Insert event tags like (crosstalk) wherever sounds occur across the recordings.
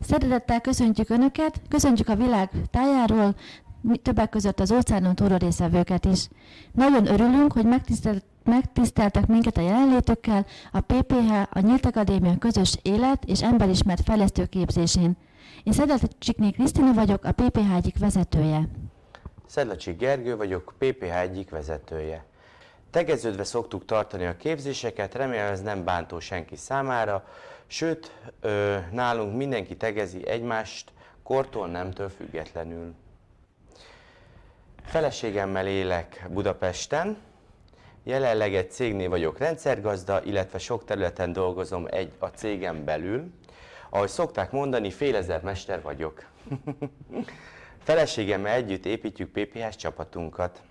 Szeretettel köszöntjük Önöket, köszöntjük a világ tájáról, többek között az óceánon túlról részvevőket is. Nagyon örülünk, hogy megtisztelt, megtiszteltek minket a jelenlétökkel a PPH, a Nyílt Akadémia közös élet és emberismert fejlesztő képzésén. Én Szedlecsikné Krisztina vagyok, a PPH egyik vezetője. Szedlacsik Gergő vagyok, PPH egyik vezetője. Tegeződve szoktuk tartani a képzéseket, remélem ez nem bántó senki számára, sőt, nálunk mindenki tegezi egymást, kortól, nemtől függetlenül. Feleségemmel élek Budapesten, jelenleg egy cégnél vagyok rendszergazda, illetve sok területen dolgozom egy, a cégem belül. Ahogy szokták mondani, félezer mester vagyok. (laughs) Feleségemmel együtt építjük PPH csapatunkat.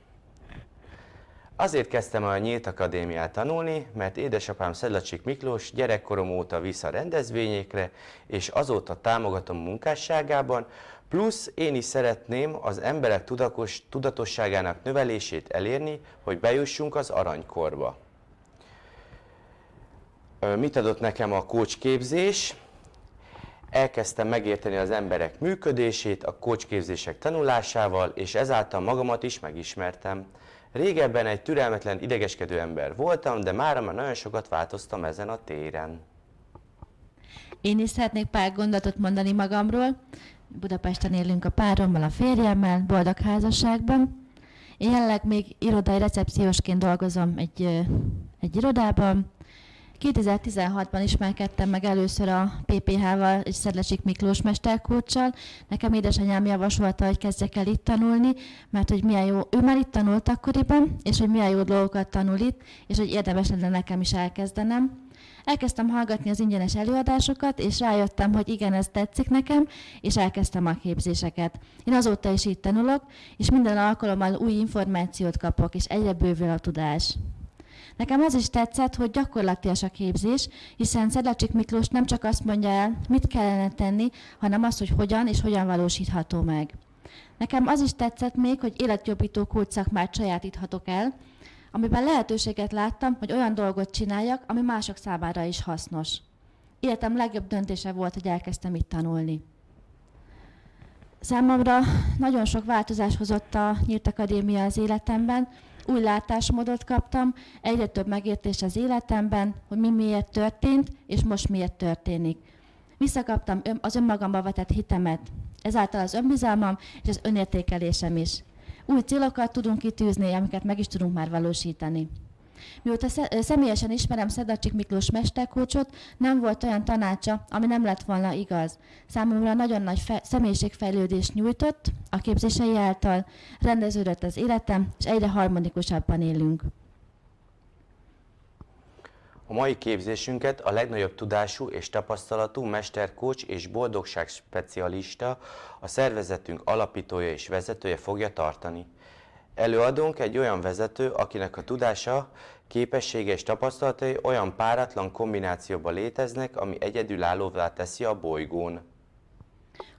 Azért kezdtem a Nyílt Akadémiát tanulni, mert édesapám Szedlacsik Miklós gyerekkorom óta visz a rendezvényekre, és azóta támogatom munkásságában, plusz én is szeretném az emberek tudatos, tudatosságának növelését elérni, hogy bejussunk az aranykorba. Mit adott nekem a coach képzés? elkezdtem megérteni az emberek működését a kócsképzések tanulásával, és ezáltal magamat is megismertem. Régebben egy türelmetlen, idegeskedő ember voltam, de mára már nagyon sokat változtam ezen a téren. Én is szeretnék pár gondolatot mondani magamról. Budapesten élünk a párommal, a férjemmel, boldog házasságban. Én jelenleg még irodai recepciósként dolgozom egy, egy irodában, 2016-ban ismerkedtem meg először a PPH-val és Szedlecsik Miklós mesterkócsal. Nekem édesanyám javasolta, hogy kezdjek el itt tanulni, mert hogy milyen jó, ő már itt tanult akkoriban, és hogy milyen jó dolgokat tanul itt, és hogy érdemes lenne nekem is elkezdenem. Elkezdtem hallgatni az ingyenes előadásokat, és rájöttem, hogy igen, ez tetszik nekem, és elkezdtem a képzéseket. Én azóta is itt tanulok, és minden alkalommal új információt kapok, és egyre bővül a tudás. Nekem az is tetszett, hogy gyakorlatilag a képzés, hiszen Szedlacsik Miklós nem csak azt mondja el, mit kellene tenni, hanem azt, hogy hogyan és hogyan valósítható meg. Nekem az is tetszett még, hogy életjobbító kulcsszakmát sajátíthatok el, amiben lehetőséget láttam, hogy olyan dolgot csináljak, ami mások számára is hasznos. Életem legjobb döntése volt, hogy elkezdtem itt tanulni. Számomra nagyon sok változás hozott a Nyílt Akadémia az életemben, új látásmódot kaptam, egyre több megértés az életemben, hogy mi miért történt, és most miért történik. Visszakaptam az önmagamba vetett hitemet, ezáltal az önbizalmam és az önértékelésem is. Új célokat tudunk kitűzni, amiket meg is tudunk már valósítani. Mióta személyesen ismerem Szedacsik Miklós mesterkócsot, nem volt olyan tanácsa, ami nem lett volna igaz. Számomra nagyon nagy fe- személyiségfejlődést nyújtott a képzései által, rendeződött az életem, és egyre harmonikusabban élünk. A mai képzésünket a legnagyobb tudású és tapasztalatú mesterkócs és boldogság specialista, a szervezetünk alapítója és vezetője fogja tartani. Előadónk egy olyan vezető, akinek a tudása, képessége és tapasztalatai olyan páratlan kombinációban léteznek, ami egyedülállóvá teszi a bolygón.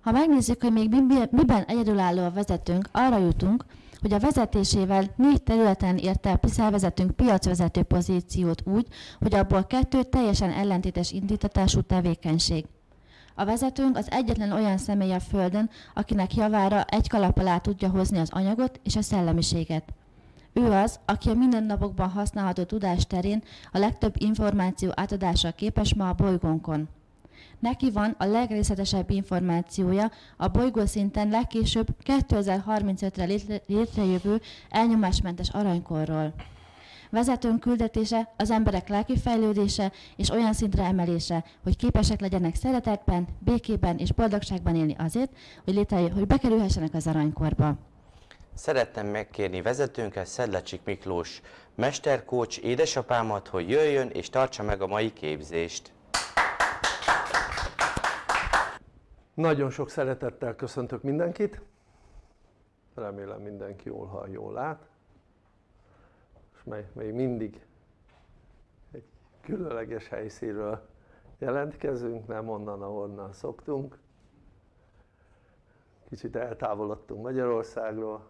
Ha megnézzük, hogy még miben egyedülálló a vezetőnk, arra jutunk, hogy a vezetésével négy területen érte el szervezetünk piacvezető pozíciót úgy, hogy abból kettő teljesen ellentétes indítatású tevékenység. A vezetőnk az egyetlen olyan személy a Földön, akinek javára egy kalap alá tudja hozni az anyagot és a szellemiséget. Ő az, aki a mindennapokban használható tudás terén a legtöbb információ átadással képes ma a bolygónkon. Neki van a legrészletesebb információja a bolygó szinten legkésőbb 2035-re létrejövő elnyomásmentes aranykorról. Vezetőnk küldetése az emberek lelki fejlődése és olyan szintre emelése, hogy képesek legyenek szeretetben, békében és boldogságban élni azért, hogy, létrejö, hogy bekerülhessenek az aranykorba. Szeretném megkérni vezetőnket, Szedlacsik Miklós mesterkócs édesapámat, hogy jöjjön és tartsa meg a mai képzést. Nagyon sok szeretettel köszöntök mindenkit. Remélem mindenki jól hall, jól lát mely még mindig egy különleges helyszínről jelentkezünk, nem onnan, ahonnan szoktunk. Kicsit eltávolodtunk Magyarországról,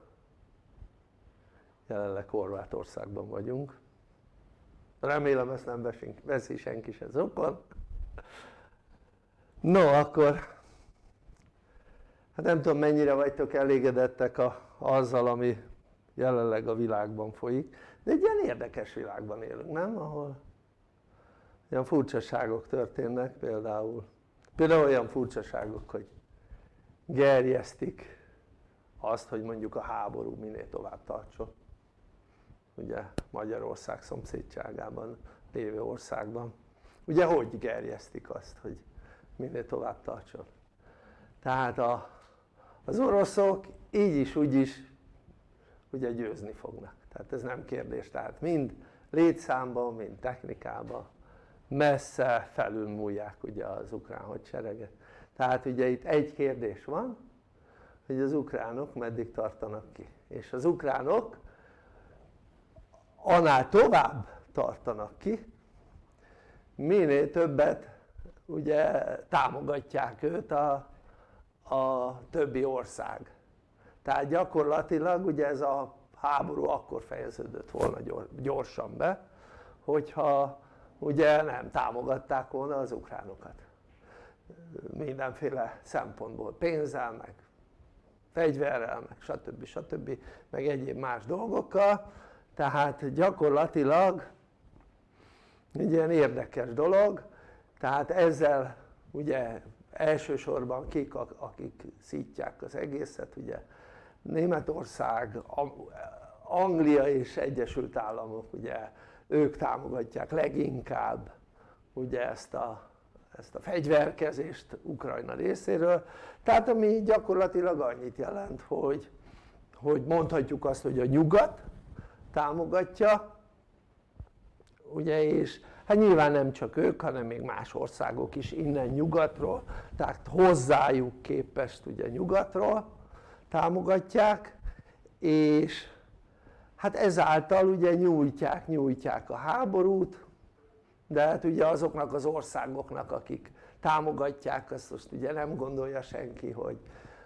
jelenleg Horvátországban vagyunk. Remélem ezt nem veszi senki se zokon. No, akkor hát nem tudom mennyire vagytok elégedettek a, azzal ami jelenleg a világban folyik de egy ilyen érdekes világban élünk nem? ahol ilyen furcsaságok történnek például. Például olyan furcsaságok hogy gerjesztik azt hogy mondjuk a háború minél tovább tartson. Ugye Magyarország szomszédságában lévő országban. Ugye hogy gerjesztik azt hogy minél tovább tartson? Tehát a, az oroszok így is úgy is ugye győzni fognak tehát ez nem kérdés tehát mind létszámban mind technikában messze felülmúlják ugye az ukrán hadsereget. Tehát ugye itt egy kérdés van hogy az ukránok meddig tartanak ki. És az ukránok annál tovább tartanak ki minél többet ugye támogatják őt a, a többi ország. Tehát gyakorlatilag ugye ez a háború akkor fejeződött volna gyorsan be hogyha ugye nem támogatták volna az ukránokat mindenféle szempontból, pénzzel meg fegyverrel meg stb. stb. meg egyéb más dolgokkal tehát gyakorlatilag egy ilyen érdekes dolog tehát ezzel ugye elsősorban kik akik szítják az egészet ugye Németország, Anglia és Egyesült Államok ugye ők támogatják leginkább ugye ezt a, ezt a fegyverkezést Ukrajna részéről. Tehát ami gyakorlatilag annyit jelent hogy, hogy mondhatjuk azt hogy a nyugat támogatja ugye és hát nyilván nem csak ők hanem még más országok is innen nyugatról tehát hozzájuk képest ugye nyugatról támogatják és hát ezáltal ugye nyújtják, nyújtják a háborút de hát ugye azoknak az országoknak akik támogatják azt most ugye nem gondolja senki hogy,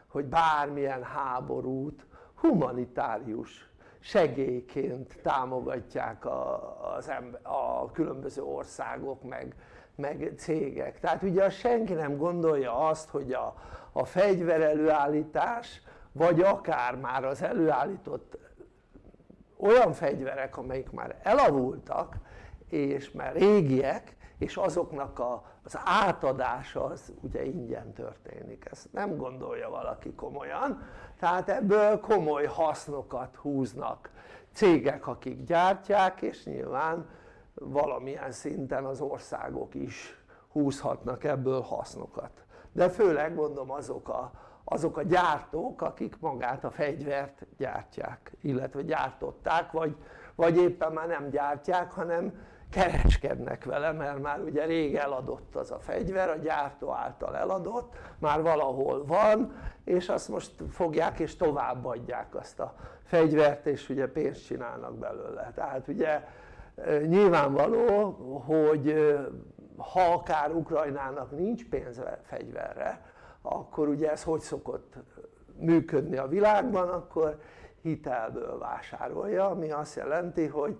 hogy bármilyen háborút humanitárius segélyként támogatják a, az ember, a különböző országok meg, meg cégek. Tehát ugye senki nem gondolja azt hogy a, a fegyverelőállítás vagy akár már az előállított olyan fegyverek amelyik már elavultak és már régiek és azoknak a, az átadása az ugye ingyen történik, ezt nem gondolja valaki komolyan. Tehát ebből komoly hasznokat húznak cégek akik gyártják és nyilván valamilyen szinten az országok is húzhatnak ebből hasznokat. De főleg mondom azok a, azok a gyártók akik magát a fegyvert gyártják illetve gyártották vagy, vagy éppen már nem gyártják hanem kereskednek vele mert már ugye rég eladott az a fegyver, a gyártó által eladott, már valahol van és azt most fogják és továbbadják azt a fegyvert és ugye pénzt csinálnak belőle. Tehát ugye nyilvánvaló hogy ha akár Ukrajnának nincs pénze fegyverre akkor ugye ez hogy szokott működni a világban? Akkor hitelből vásárolja ami azt jelenti hogy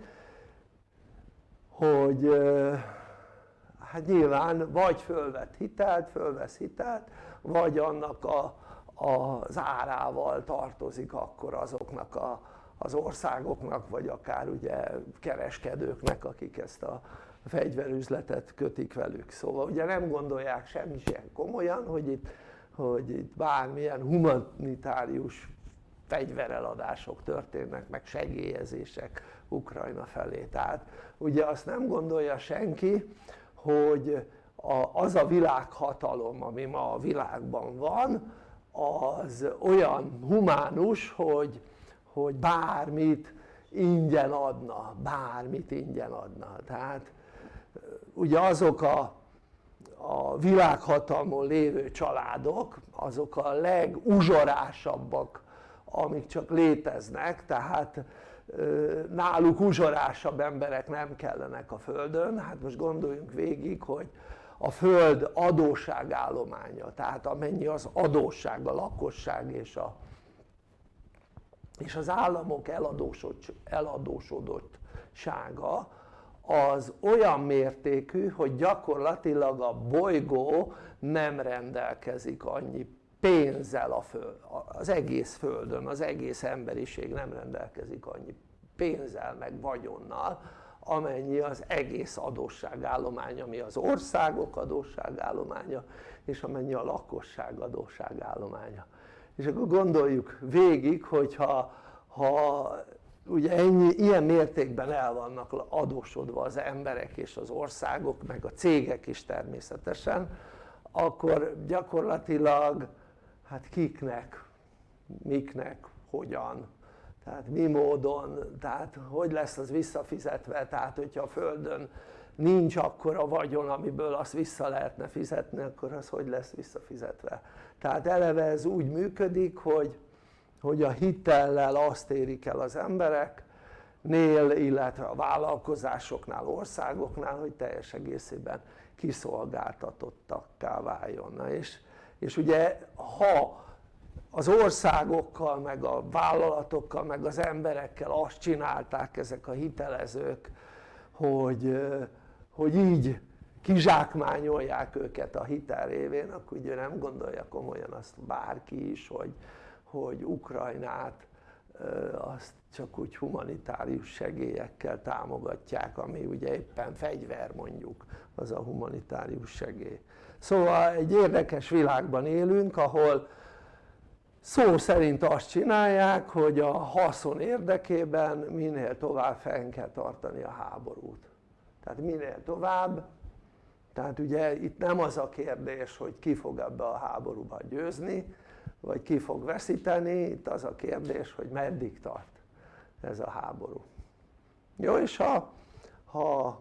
hogy hát nyilván vagy fölvett hitelt, fölvesz hitelt vagy annak a, az árával tartozik akkor azoknak a, az országoknak vagy akár ugye kereskedőknek akik ezt a fegyverüzletet kötik velük. Szóval ugye nem gondolják semmi sem komolyan hogy itt, hogy itt bármilyen humanitárius fegyvereladások történnek meg segélyezések Ukrajna felé. Tehát ugye azt nem gondolja senki hogy az a világhatalom ami ma a világban van az olyan humánus hogy, hogy bármit ingyen adna, bármit ingyen adna. Tehát ugye azok a, a világhatalmon lévő családok azok a leguzsorásabbak amik csak léteznek tehát náluk uzsorásabb emberek nem kellenek a földön. Hát most gondoljunk végig hogy a föld adósságállománya tehát amennyi az adósság a lakosság és, a, és az államok eladósodottsága az olyan mértékű hogy gyakorlatilag a bolygó nem rendelkezik annyi pénzzel a föld, az egész földön, az egész emberiség nem rendelkezik annyi pénzzel meg vagyonnal amennyi az egész adósságállomány ami az országok adósságállománya és amennyi a lakosság adósságállománya. És akkor gondoljuk végig hogyha ha ugye ennyi, ilyen mértékben el vannak adósodva az emberek és az országok meg a cégek is természetesen akkor gyakorlatilag hát kiknek, miknek, hogyan? Tehát mi módon, tehát hogy lesz az visszafizetve, tehát hogyha a Földön nincs akkora vagyon amiből azt vissza lehetne fizetni akkor az hogy lesz visszafizetve? Tehát eleve ez úgy működik hogy, hogy a hitellel azt érik el az emberek nél illetve a vállalkozásoknál, országoknál hogy teljes egészében kiszolgáltatottakká váljon. Na és, és ugye ha az országokkal meg a vállalatokkal meg az emberekkel azt csinálták ezek a hitelezők hogy, hogy így kizsákmányolják őket a hitel révén akkor ugye nem gondolja komolyan azt bárki is hogy, hogy Ukrajnát azt csak úgy humanitárius segélyekkel támogatják ami ugye éppen fegyver mondjuk az a humanitárius segély. Szóval egy érdekes világban élünk ahol szó szerint azt csinálják hogy a haszon érdekében minél tovább fenn kell tartani a háborút. Tehát minél tovább tehát ugye itt nem az a kérdés hogy ki fog ebbe a háborúban győzni vagy ki fog veszíteni, itt az a kérdés hogy meddig tart ez a háború. Jó és ha, ha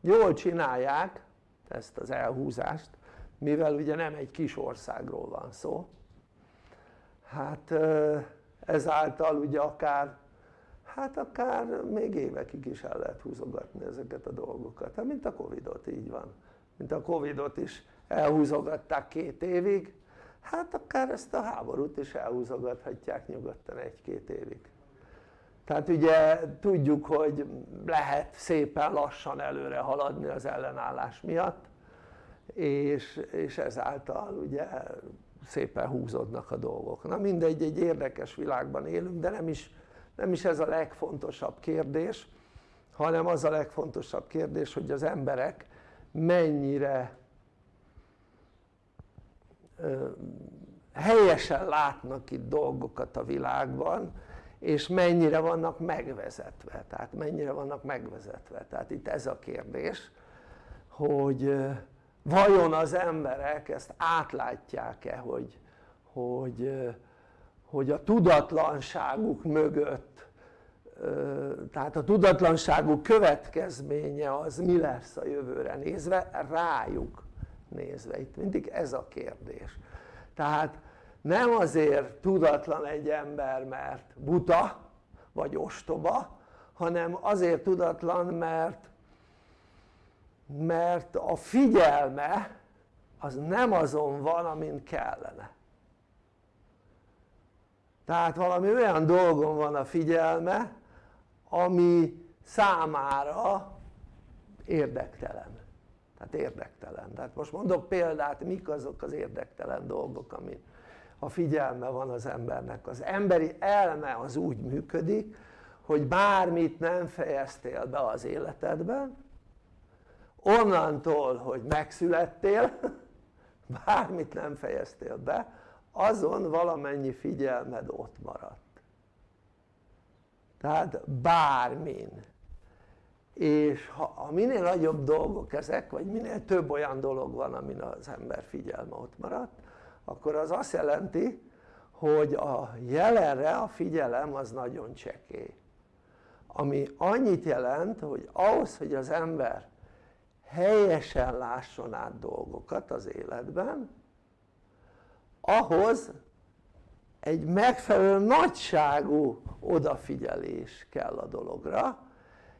jól csinálják ezt az elhúzást mivel ugye nem egy kis országról van szó hát ezáltal ugye akár hát akár még évekig is el lehet húzogatni ezeket a dolgokat, hát mint a Covidot így van. Mint a Covidot is elhúzogatták két évig hát akár ezt a háborút is elhúzogathatják nyugodtan egy-két évig. Tehát ugye tudjuk hogy lehet szépen lassan előre haladni az ellenállás miatt és, és ezáltal ugye szépen húzódnak a dolgok. Na mindegy egy érdekes világban élünk de nem is, nem is ez a legfontosabb kérdés hanem az a legfontosabb kérdés hogy az emberek mennyire helyesen látnak itt dolgokat a világban és mennyire vannak megvezetve, tehát mennyire vannak megvezetve, tehát itt ez a kérdés hogy vajon az emberek ezt átlátják-e hogy, hogy, hogy a tudatlanságuk mögött tehát a tudatlanságuk következménye az mi lesz a jövőre nézve? Rájuk nézve, itt mindig ez a kérdés. Tehát nem azért tudatlan egy ember mert buta vagy ostoba hanem azért tudatlan mert mert a figyelme az nem azon van amin kellene. Tehát valami olyan dolgon van a figyelme ami számára érdektelen tehát érdektelen. Tehát most mondok példát mik azok az érdektelen dolgok ami a figyelme van az embernek. Az emberi elme az úgy működik hogy bármit nem fejeztél be az életedben onnantól hogy megszülettél (laughs) bármit nem fejeztél be azon valamennyi figyelmed ott maradt. Tehát bármin és ha, ha minél nagyobb dolgok ezek vagy minél több olyan dolog van amin az ember figyelme ott maradt akkor az azt jelenti hogy a jelenre a figyelem az nagyon csekély. Ami annyit jelent hogy ahhoz hogy az ember helyesen lásson át dolgokat az életben ahhoz egy megfelelő nagyságú odafigyelés kell a dologra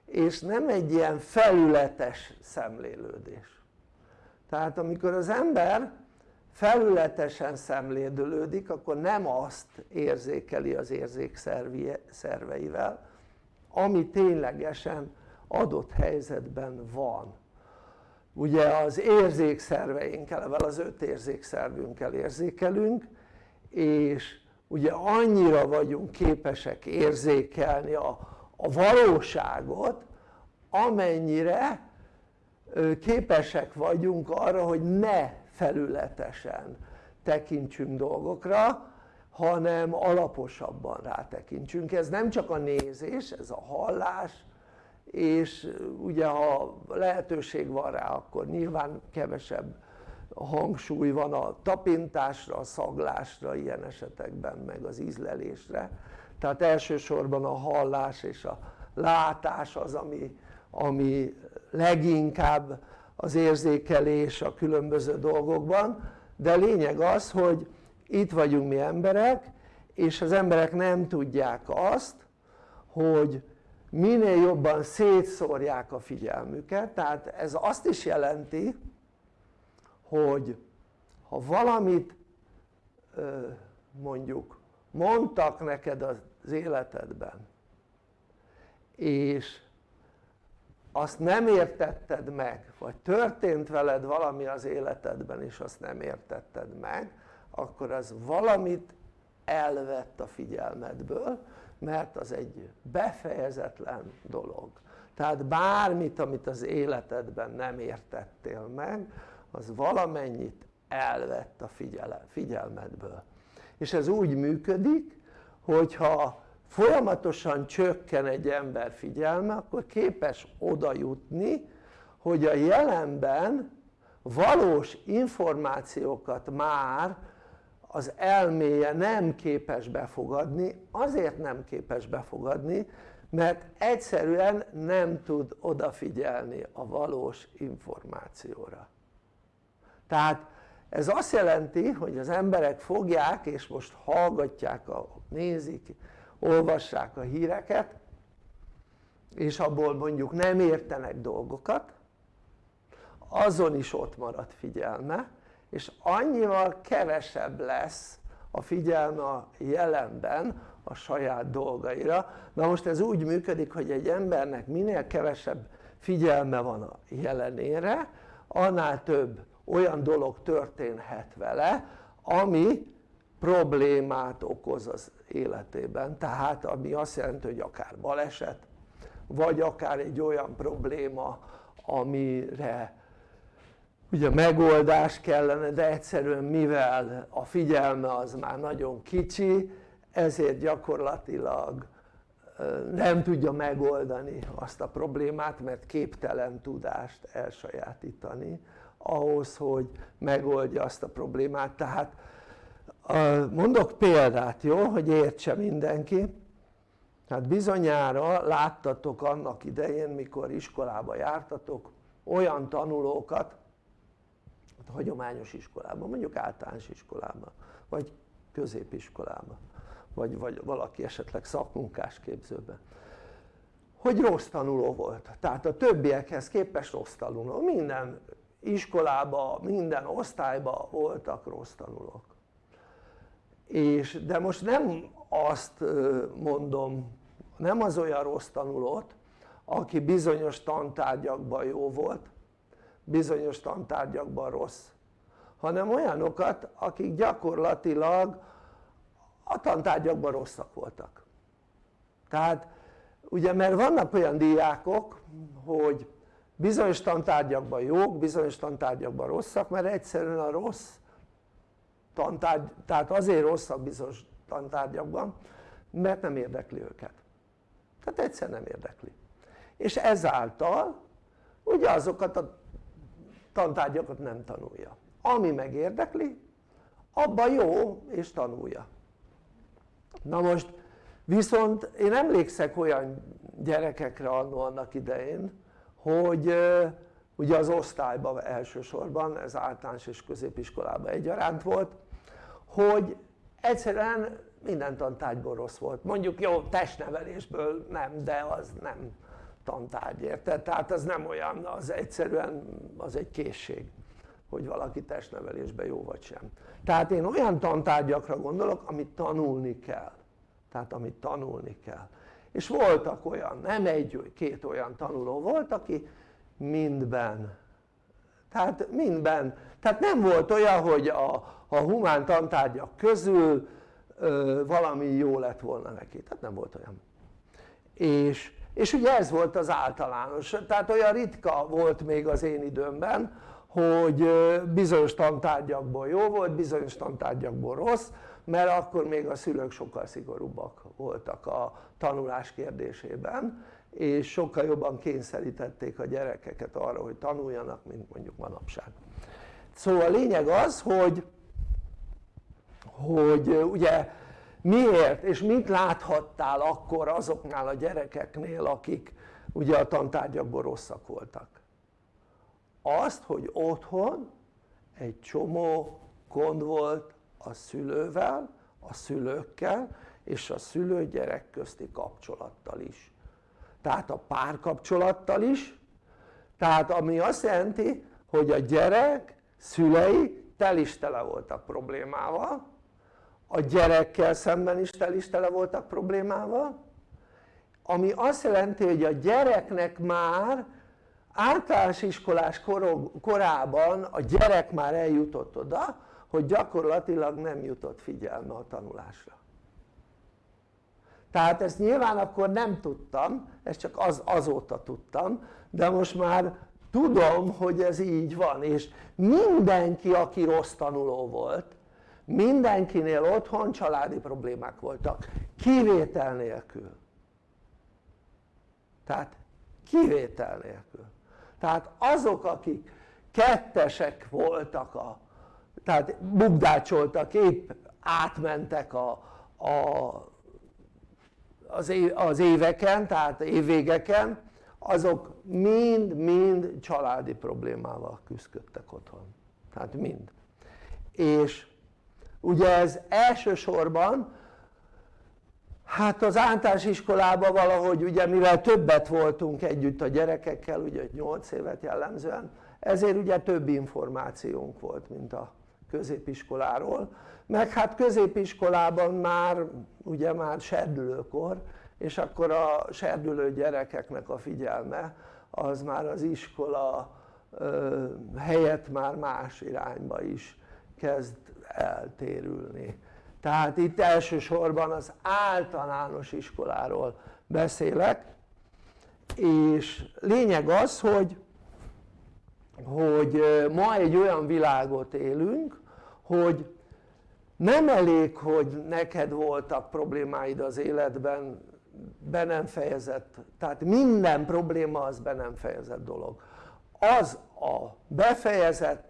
és nem egy ilyen felületes szemlélődés. Tehát amikor az ember felületesen szemlélődik akkor nem azt érzékeli az érzékszerveivel ami ténylegesen adott helyzetben van. Ugye az érzékszerveinkkel, az öt érzékszervünkkel érzékelünk és ugye annyira vagyunk képesek érzékelni a, a valóságot amennyire képesek vagyunk arra hogy ne felületesen tekintsünk dolgokra hanem alaposabban rátekintsünk. Ez nem csak a nézés, ez a hallás és ugye ha lehetőség van rá akkor nyilván kevesebb hangsúly van a tapintásra, a szaglásra ilyen esetekben meg az ízlelésre tehát elsősorban a hallás és a látás az ami, ami leginkább az érzékelés a különböző dolgokban. De lényeg az hogy itt vagyunk mi emberek és az emberek nem tudják azt hogy minél jobban szétszórják a figyelmüket. Tehát ez azt is jelenti hogy ha valamit mondjuk mondtak neked az életedben és azt nem értetted meg vagy történt veled valami az életedben és azt nem értetted meg akkor az valamit elvett a figyelmedből mert az egy befejezetlen dolog. Tehát bármit amit az életedben nem értettél meg az valamennyit elvett a figyelmedből és ez úgy működik hogyha folyamatosan csökken egy ember figyelme akkor képes oda jutni hogy a jelenben valós információkat már az elméje nem képes befogadni, azért nem képes befogadni mert egyszerűen nem tud odafigyelni a valós információra. Tehát ez azt jelenti hogy az emberek fogják és most hallgatják, a, nézik, olvassák a híreket és abból mondjuk nem értenek dolgokat azon is ott marad figyelme és annyival kevesebb lesz a figyelme a jelenben a saját dolgaira. Na most ez úgy működik hogy egy embernek minél kevesebb figyelme van a jelenére annál több olyan dolog történhet vele ami problémát okoz az életében. Tehát ami azt jelenti hogy akár baleset vagy akár egy olyan probléma amire ugye megoldás kellene de egyszerűen mivel a figyelme az már nagyon kicsi ezért gyakorlatilag nem tudja megoldani azt a problémát mert képtelen tudást elsajátítani ahhoz hogy megoldja azt a problémát. Tehát mondok példát jó? Hogy értse mindenki. Tehát bizonyára láttatok annak idején mikor iskolába jártatok olyan tanulókat hát hagyományos iskolában mondjuk általános iskolában vagy középiskolában vagy, vagy valaki esetleg szakmunkás képzőben hogy rossz tanuló volt. Tehát a többiekhez képest rossz tanuló. Minden iskolában, minden osztályban voltak rossz tanulók. És de most nem azt mondom nem az olyan rossz tanulót aki bizonyos tantárgyakban jó volt bizonyos tantárgyakban rossz hanem olyanokat akik gyakorlatilag a tantárgyakban rosszak voltak. Tehát ugye mert vannak olyan diákok hogy bizonyos tantárgyakban jók, bizonyos tantárgyakban rosszak mert egyszerűen a rossz tantárgy, tehát azért rosszak bizonyos tantárgyakban mert nem érdekli őket. Tehát egyszer nem érdekli. És ezáltal ugye azokat a tantárgyakat nem tanulja. Ami meg érdekli abban jó és tanulja. Na most viszont én emlékszek olyan gyerekekre annó annak idején hogy ugye az osztályban elsősorban ez általános és középiskolában egyaránt volt hogy egyszerűen minden tantárgyból rossz volt. Mondjuk jó testnevelésből nem de az nem tantárgy érted? tehát az nem olyan az egyszerűen az egy készség hogy valaki testnevelésben jó vagy sem. Tehát én olyan tantárgyakra gondolok amit tanulni kell. Tehát amit tanulni kell és voltak olyan, nem egy, két olyan tanuló volt aki mindben tehát mindben, tehát nem volt olyan hogy a, a humán tantárgyak közül ö, valami jó lett volna neki, tehát nem volt olyan. És, és ugye ez volt az általános, tehát olyan ritka volt még az én időmben hogy bizonyos tantárgyakból jó volt, bizonyos tantárgyakból rossz mert akkor még a szülők sokkal szigorúbbak voltak a tanulás kérdésében és sokkal jobban kényszerítették a gyerekeket arra hogy tanuljanak mint mondjuk manapság. Szóval a lényeg az hogy hogy ugye miért és mit láthattál akkor azoknál a gyerekeknél akik ugye a tantárgyakból rosszak voltak? Azt hogy otthon egy csomó gond volt a szülővel, a szülőkkel és a szülő-gyerek közti kapcsolattal is. Tehát a párkapcsolattal is. Tehát ami azt jelenti hogy a gyerek szülei tel is tele voltak problémával a gyerekkel szemben is tel is tele voltak problémával ami azt jelenti hogy a gyereknek már általános iskolás korában a gyerek már eljutott oda hogy gyakorlatilag nem jutott figyelme a tanulásra. Tehát ezt nyilván akkor nem tudtam, ezt csak az, azóta tudtam de most már tudom hogy ez így van és mindenki aki rossz tanuló volt mindenkinél otthon családi problémák voltak kivétel nélkül. Tehát kivétel nélkül. Tehát azok akik kettesek voltak a tehát bugdácsoltak épp átmentek a, a, az, év, az éveken tehát évvégeken. Azok mind-mind családi problémával küzdöttek otthon. Tehát mind. És ugye ez elsősorban hát az általános iskolában valahogy ugye mivel többet voltunk együtt a gyerekekkel ugye 8 évet jellemzően ezért ugye több információnk volt mint a középiskoláról meg hát középiskolában már ugye már serdülőkor és akkor a serdülő gyerekeknek a figyelme az már az iskola helyett már más irányba is kezd eltérülni. Tehát itt elsősorban az általános iskoláról beszélek és lényeg az hogy hogy ma egy olyan világot élünk hogy nem elég hogy neked voltak problémáid az életben be nem fejezett tehát minden probléma az be nem fejezett dolog. Az a befejezett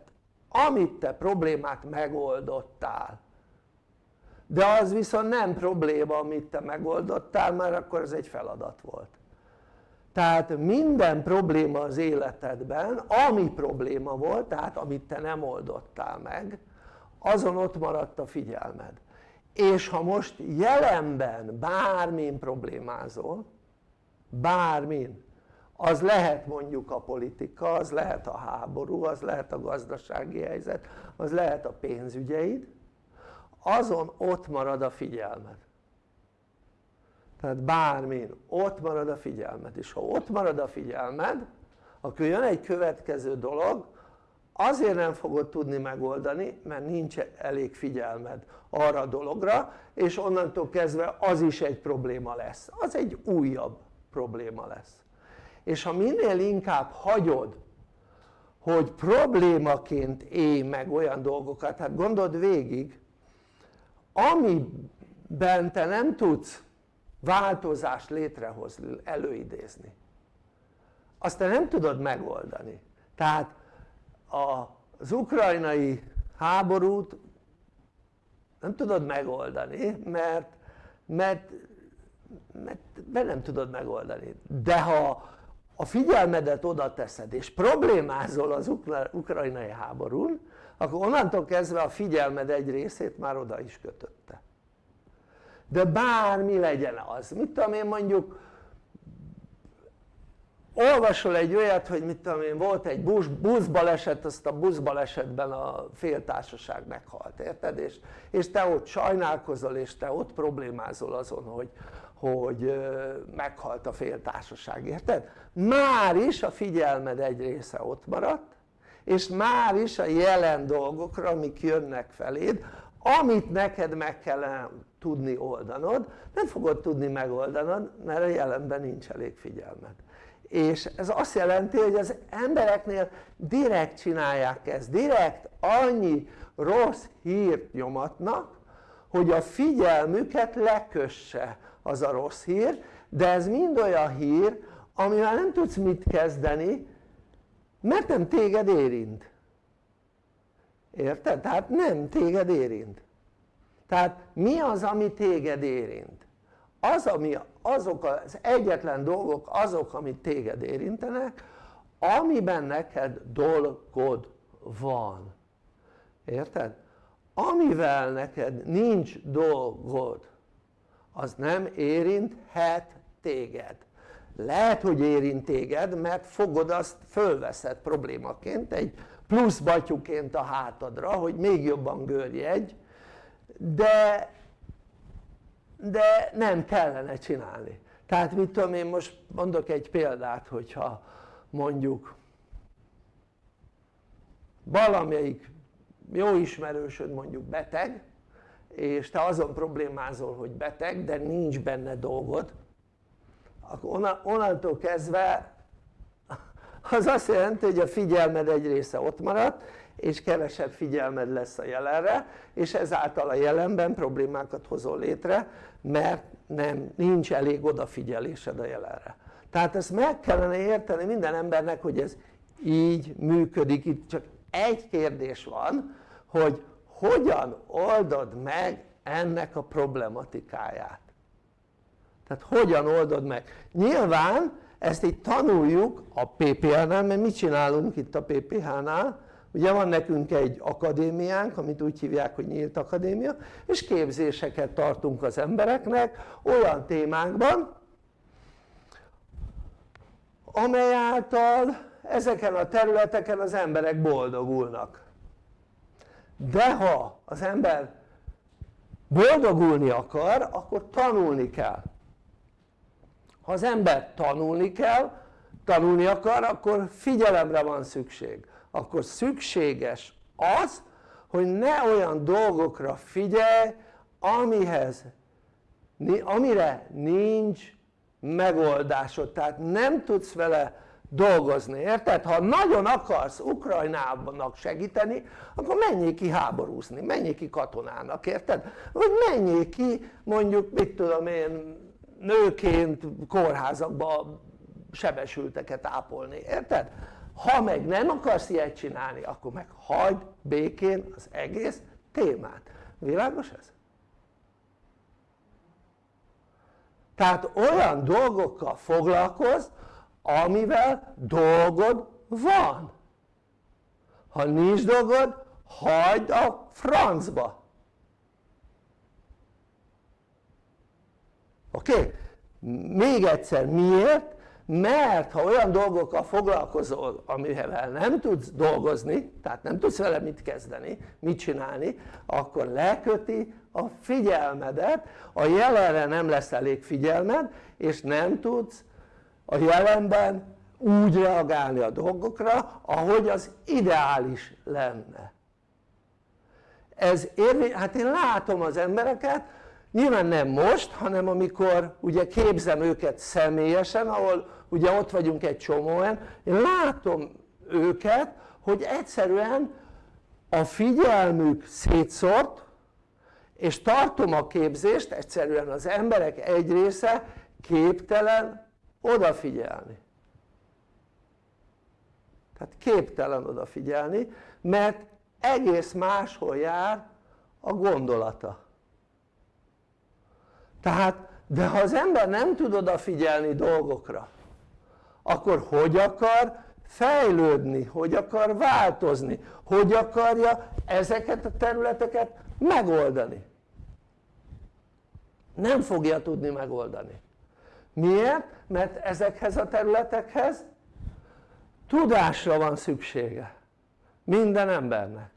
amit te problémát megoldottál. De az viszont nem probléma amit te megoldottál mert akkor ez egy feladat volt tehát minden probléma az életedben ami probléma volt tehát amit te nem oldottál meg azon ott maradt a figyelmed. És ha most jelenben bármin problémázol bármin az lehet mondjuk a politika, az lehet a háború, az lehet a gazdasági helyzet, az lehet a pénzügyeid azon ott marad a figyelmed tehát bármin ott marad a figyelmed és ha ott marad a figyelmed akkor jön egy következő dolog azért nem fogod tudni megoldani mert nincs elég figyelmed arra a dologra és onnantól kezdve az is egy probléma lesz. Az egy újabb probléma lesz. És ha minél inkább hagyod hogy problémaként élj meg olyan dolgokat hát gondold végig amiben te nem tudsz változást létrehozni, előidézni. Azt te nem tudod megoldani. Tehát az ukrajnai háborút nem tudod megoldani mert, mert, mert be nem tudod megoldani. De ha a figyelmedet oda teszed és problémázol az ukrajnai háborún akkor onnantól kezdve a figyelmed egy részét már oda is kötötte de bármi legyen az, mit tudom én mondjuk olvasol egy olyat hogy mit tudom én volt egy busz, buszbaleset azt a buszbalesetben a féltársaság meghalt érted és, és te ott sajnálkozol és te ott problémázol azon hogy, hogy meghalt a féltársaság érted? már is a figyelmed egy része ott maradt és már is a jelen dolgokra amik jönnek feléd amit neked meg kellene tudni oldanod nem fogod tudni megoldanod mert a jelenben nincs elég figyelmed. És ez azt jelenti hogy az embereknél direkt csinálják ezt, direkt annyi rossz hírt nyomatnak hogy a figyelmüket lekösse az a rossz hír de ez mind olyan hír amivel nem tudsz mit kezdeni mert nem téged érint érted? tehát nem téged érint tehát mi az ami téged érint? az ami azok az egyetlen dolgok azok amit téged érintenek amiben neked dolgod van érted? amivel neked nincs dolgod az nem érinthet téged lehet hogy érint téged mert fogod azt fölveszed problémaként egy plusz batyuként a hátadra hogy még jobban görjegy de, de nem kellene csinálni. Tehát mit tudom én most mondok egy példát hogyha mondjuk valamelyik jó ismerősöd mondjuk beteg és te azon problémázol hogy beteg de nincs benne dolgod akkor onnantól kezdve az azt jelenti hogy a figyelmed egy része ott maradt és kevesebb figyelmed lesz a jelenre és ezáltal a jelenben problémákat hozol létre mert nem, nincs elég odafigyelésed a jelenre. Tehát ezt meg kellene érteni minden embernek hogy ez így működik, itt csak egy kérdés van hogy hogyan oldod meg ennek a problematikáját? Tehát hogyan oldod meg? Nyilván ezt itt tanuljuk a PPH-nál mert mit csinálunk itt a PPH-nál ugye van nekünk egy akadémiánk amit úgy hívják hogy nyílt akadémia és képzéseket tartunk az embereknek olyan témákban amely által ezeken a területeken az emberek boldogulnak. De ha az ember boldogulni akar akkor tanulni kell ha az ember tanulni kell tanulni akar akkor figyelemre van szükség akkor szükséges az hogy ne olyan dolgokra figyelj amihez amire nincs megoldásod tehát nem tudsz vele dolgozni, érted? ha nagyon akarsz Ukrajnának segíteni akkor menjél ki háborúzni, menjél ki katonának, érted? vagy menjél ki mondjuk mit tudom én nőként kórházakba sebesülteket ápolni, érted? ha meg nem akarsz ilyet csinálni akkor meg hagyd békén az egész témát, világos ez? tehát olyan dolgokkal foglalkozz amivel dolgod van ha nincs dolgod hagyd a francba oké? Még egyszer miért? mert ha olyan dolgokkal foglalkozol amivel nem tudsz dolgozni tehát nem tudsz vele mit kezdeni, mit csinálni akkor leköti a figyelmedet a jelenre nem lesz elég figyelmed és nem tudsz a jelenben úgy reagálni a dolgokra ahogy az ideális lenne ez érvény, hát én látom az embereket nyilván nem most hanem amikor ugye képzem őket személyesen ahol ugye ott vagyunk egy csomóan. Én látom őket hogy egyszerűen a figyelmük szétszort és tartom a képzést egyszerűen az emberek egy része képtelen odafigyelni. Tehát képtelen odafigyelni mert egész máshol jár a gondolata tehát de ha az ember nem tud odafigyelni dolgokra akkor hogy akar fejlődni, hogy akar változni, hogy akarja ezeket a területeket megoldani? Nem fogja tudni megoldani. Miért? mert ezekhez a területekhez tudásra van szüksége minden embernek.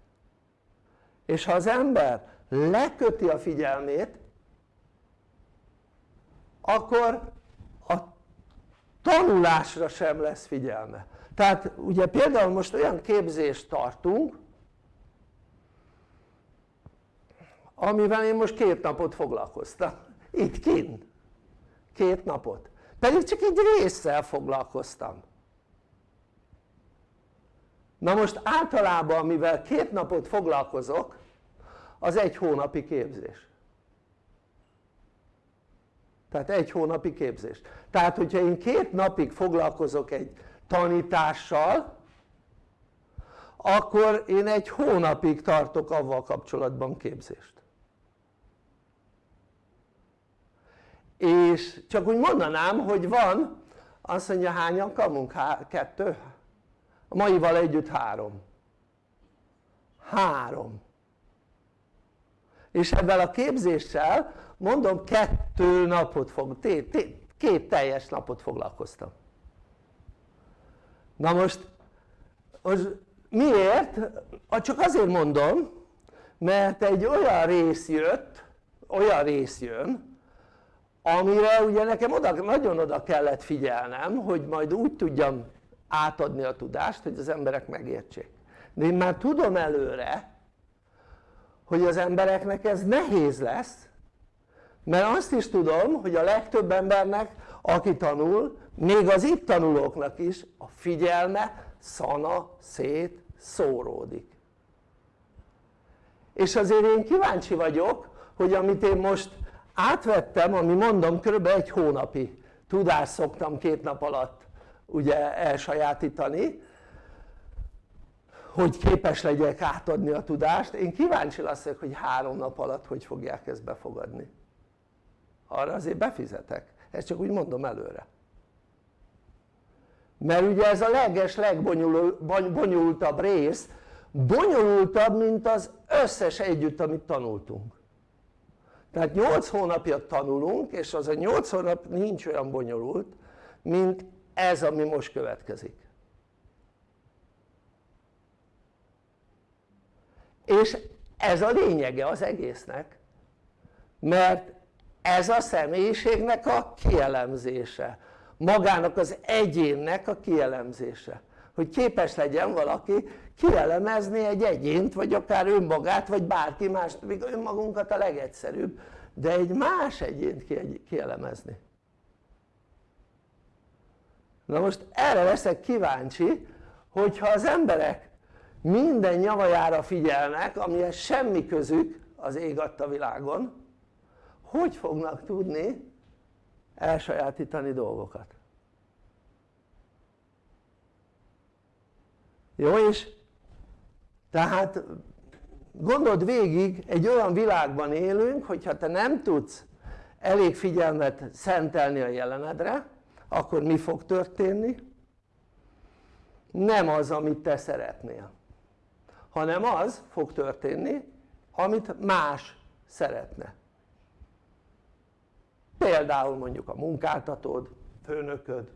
És ha az ember leköti a figyelmét akkor a tanulásra sem lesz figyelme. Tehát ugye például most olyan képzést tartunk amivel én most két napot foglalkoztam. Itt kint. Két napot. Pedig csak egy résszel foglalkoztam. Na most általában mivel két napot foglalkozok az egy hónapi képzés tehát egy hónapi képzés tehát hogyha én két napig foglalkozok egy tanítással akkor én egy hónapig tartok avval kapcsolatban képzést és csak úgy mondanám hogy van azt mondja hányan kamunk? Há kettő? a maival együtt három három és ebben a képzéssel mondom kettő napot fog, két teljes napot foglalkoztam na most, most miért? csak azért mondom mert egy olyan rész jött olyan rész jön amire ugye nekem oda, nagyon oda kellett figyelnem hogy majd úgy tudjam átadni a tudást hogy az emberek megértsék de én már tudom előre hogy az embereknek ez nehéz lesz mert azt is tudom hogy a legtöbb embernek aki tanul még az itt tanulóknak is a figyelme szana szét szóródik és azért én kíváncsi vagyok hogy amit én most átvettem ami mondom kb. egy hónapi tudást szoktam két nap alatt ugye elsajátítani hogy képes legyek átadni a tudást én kíváncsi leszek hogy három nap alatt hogy fogják ezt befogadni arra azért befizetek. Ezt csak úgy mondom előre. Mert ugye ez a leges legbonyolultabb rész bonyolultabb mint az összes együtt amit tanultunk. Tehát 8 hónapja tanulunk és az a 8 hónap nincs olyan bonyolult mint ez ami most következik. És ez a lényege az egésznek mert ez a személyiségnek a kielemzése. Magának az egyénnek a kielemzése. Hogy képes legyen valaki kielemezni egy egyént vagy akár önmagát vagy bárki más, még önmagunkat a legegyszerűbb de egy más egyént kielemezni. Na most erre leszek kíváncsi hogyha az emberek minden nyavajára figyelnek amihez semmi közük az ég adta világon hogy fognak tudni elsajátítani dolgokat jó és tehát gondold végig egy olyan világban élünk hogyha te nem tudsz elég figyelmet szentelni a jelenedre akkor mi fog történni? nem az amit te szeretnél hanem az fog történni amit más szeretne például mondjuk a munkáltatód, főnököd,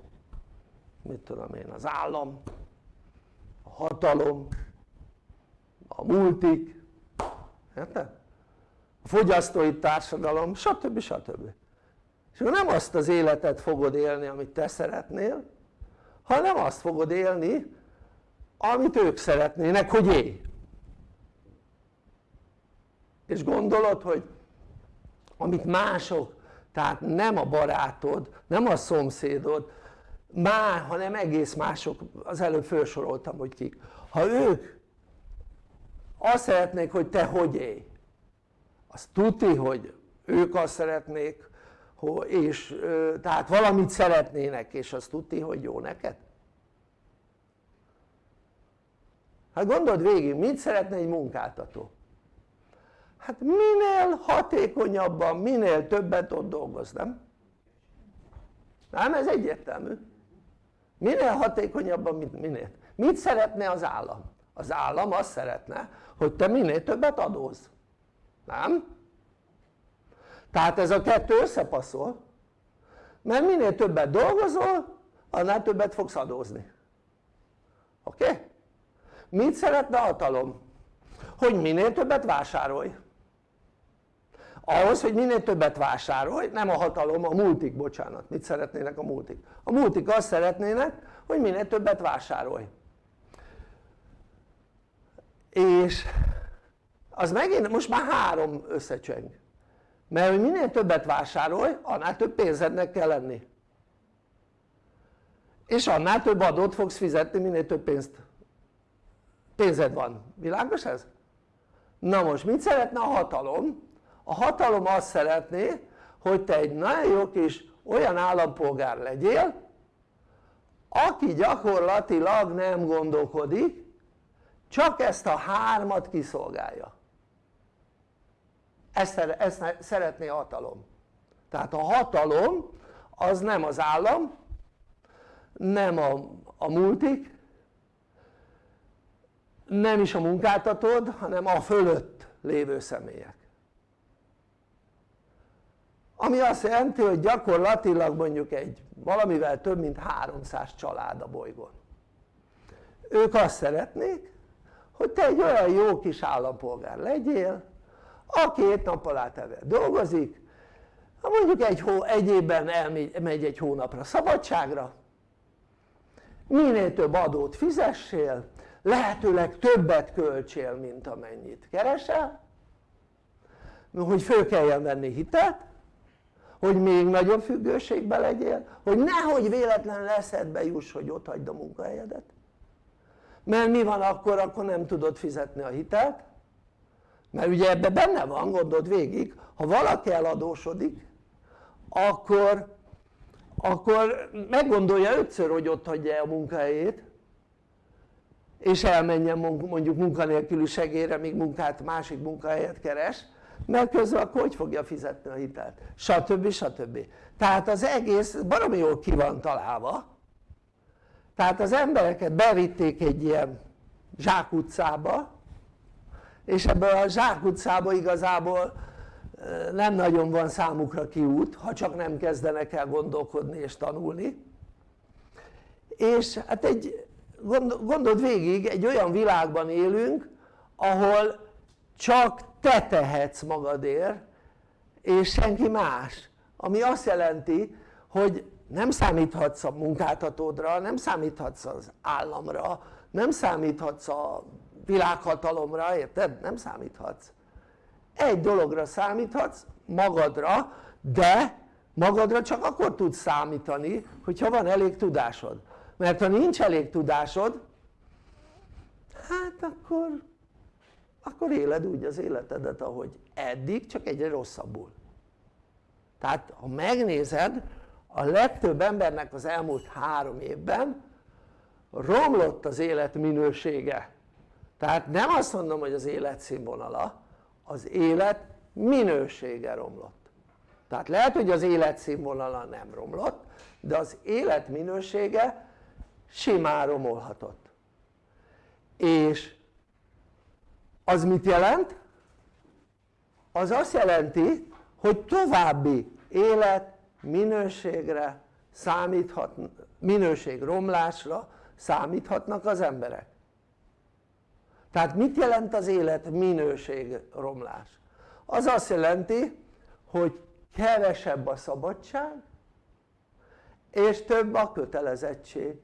mit tudom én, az állam, a hatalom, a multik, érted? a fogyasztói társadalom, stb. stb. és akkor nem azt az életet fogod élni amit te szeretnél hanem azt fogod élni amit ők szeretnének hogy élj és gondolod hogy amit mások tehát nem a barátod, nem a szomszédod már, hanem egész mások, az előbb felsoroltam hogy kik. Ha ők azt szeretnék hogy te hogy élj az tuti hogy ők azt szeretnék és tehát valamit szeretnének és azt tuti hogy jó neked? Hát gondold végig mit szeretne egy munkáltató hát minél hatékonyabban, minél többet ott dolgoz, nem? nem ez egyértelmű minél hatékonyabban, minél mit szeretne az állam? az állam azt szeretne hogy te minél többet adóz nem? tehát ez a kettő összepasszol mert minél többet dolgozol annál többet fogsz adózni oké? Okay? mit szeretne a hatalom? hogy minél többet vásárolj ahhoz hogy minél többet vásárolj, nem a hatalom, a multik, bocsánat, mit szeretnének a multik? a multik azt szeretnének hogy minél többet vásárolj és az megint most már három összecseng mert hogy minél többet vásárolj annál több pénzednek kell lenni és annál több adót fogsz fizetni minél több pénzt pénzed van, világos ez? na most mit szeretne a hatalom? A hatalom azt szeretné hogy te egy nagyon jó kis olyan állampolgár legyél aki gyakorlatilag nem gondolkodik csak ezt a hármat kiszolgálja. Ezt, ezt szeretné a hatalom. Tehát a hatalom az nem az állam nem a, a multik nem is a munkáltatód hanem a fölött lévő személyek ami azt jelenti hogy gyakorlatilag mondjuk egy valamivel több mint 300 család a bolygón. Ők azt szeretnék hogy te egy olyan jó kis állampolgár legyél aki két nappal átelve dolgozik mondjuk egy, hó, egy évben elmegy megy egy hónapra szabadságra minél több adót fizessél lehetőleg többet költsél mint amennyit keresel hogy föl kelljen venni hitelt hogy még nagyobb függőségbe legyél hogy nehogy véletlenül eszedbe juss hogy ott hagyd a munkahelyedet. Mert mi van akkor, akkor nem tudod fizetni a hitelt mert ugye ebben benne van, gondold végig, ha valaki eladósodik akkor, akkor meggondolja ötször hogy ott hagyja a munkahelyét és elmenjen mondjuk munkanélküli segélyre míg munkát, másik munkahelyet keres mert közben akkor hogy fogja fizetni a hitelt stb. stb. tehát az egész baromi jól ki van találva tehát az embereket bevitték egy ilyen zsákutcába és ebből a zsákutcába igazából nem nagyon van számukra kiút ha csak nem kezdenek el gondolkodni és tanulni és hát egy gondold végig egy olyan világban élünk ahol csak te tehetsz magadért és senki más. Ami azt jelenti hogy nem számíthatsz a munkáltatódra, nem számíthatsz az államra, nem számíthatsz a világhatalomra, érted? nem számíthatsz. Egy dologra számíthatsz magadra de magadra csak akkor tudsz számítani hogyha van elég tudásod. Mert ha nincs elég tudásod hát akkor akkor éled úgy az életedet ahogy eddig csak egyre rosszabbul. Tehát ha megnézed a legtöbb embernek az elmúlt három évben romlott az élet minősége tehát nem azt mondom hogy az életszínvonala az élet minősége romlott. Tehát lehet hogy az életszínvonala nem romlott de az élet minősége simán romolhatott. És az mit jelent? az azt jelenti hogy további élet minőségre számíthat, minőség romlásra számíthatnak az emberek tehát mit jelent az élet minőség romlás? az azt jelenti hogy kevesebb a szabadság és több a kötelezettség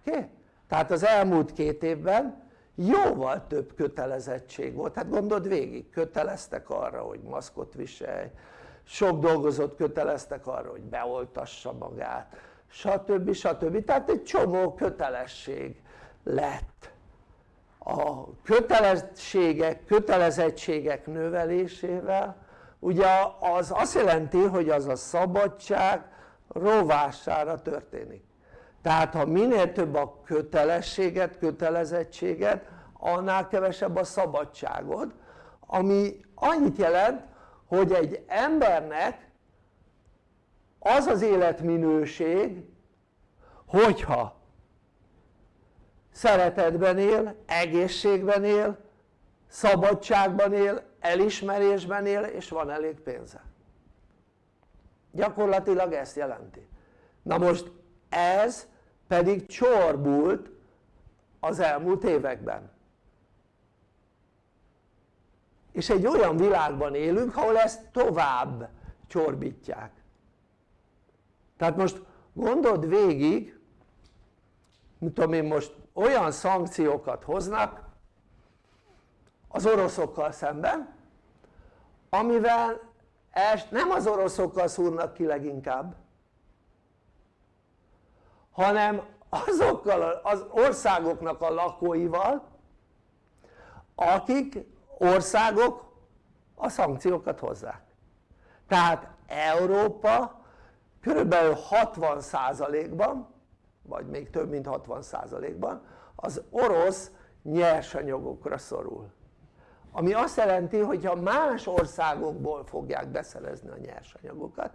oké? Okay? tehát az elmúlt két évben jóval több kötelezettség volt, hát gondold végig, köteleztek arra hogy maszkot viselj, sok dolgozót köteleztek arra hogy beoltassa magát stb. stb. tehát egy csomó kötelesség lett a kötelességek, kötelezettségek növelésével ugye az azt jelenti hogy az a szabadság rovására történik tehát ha minél több a kötelességet, kötelezettséget annál kevesebb a szabadságod ami annyit jelent hogy egy embernek az az életminőség hogyha szeretetben él, egészségben él, szabadságban él, elismerésben él és van elég pénze. Gyakorlatilag ezt jelenti. Na most ez pedig csorbult az elmúlt években. És egy olyan világban élünk ahol ezt tovább csorbítják. Tehát most gondold végig mit tudom én most olyan szankciókat hoznak az oroszokkal szemben amivel nem az oroszokkal szúrnak ki leginkább hanem azokkal az országoknak a lakóival akik országok a szankciókat hozzák. Tehát Európa körülbelül 60%-ban vagy még több mint 60%-ban az orosz nyersanyagokra szorul. Ami azt jelenti hogy ha más országokból fogják beszerezni a nyersanyagokat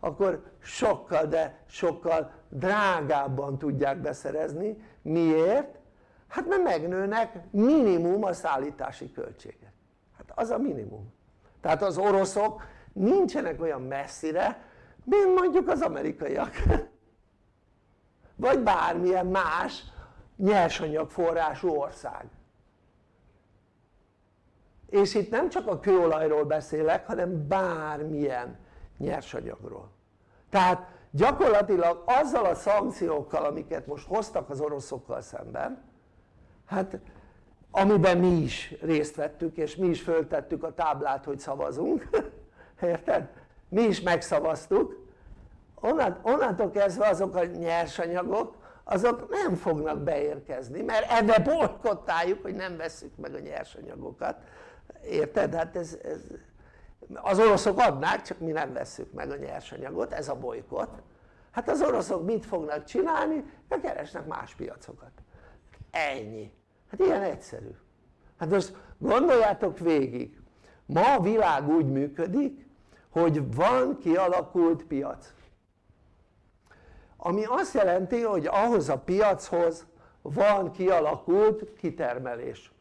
akkor sokkal de sokkal drágábban tudják beszerezni. Miért? hát mert megnőnek minimum a szállítási költségek. Hát az a minimum. Tehát az oroszok nincsenek olyan messzire mint mondjuk az amerikaiak. (laughs) Vagy bármilyen más nyersanyagforrású ország. És itt nem csak a kőolajról beszélek hanem bármilyen nyersanyagról tehát gyakorlatilag azzal a szankciókkal amiket most hoztak az oroszokkal szemben hát amiben mi is részt vettük és mi is föltettük a táblát hogy szavazunk (laughs) érted? mi is megszavaztuk onnantól kezdve azok a nyersanyagok azok nem fognak beérkezni mert ebbe bolykottáljuk hogy nem veszük meg a nyersanyagokat érted? hát ez, ez az oroszok adnák csak mi nem vesszük meg a nyersanyagot ez a bolykot. Hát az oroszok mit fognak csinálni? de keresnek más piacokat. Ennyi. Hát ilyen egyszerű. Hát most gondoljátok végig. Ma a világ úgy működik hogy van kialakult piac. Ami azt jelenti hogy ahhoz a piachoz van kialakult kitermelés.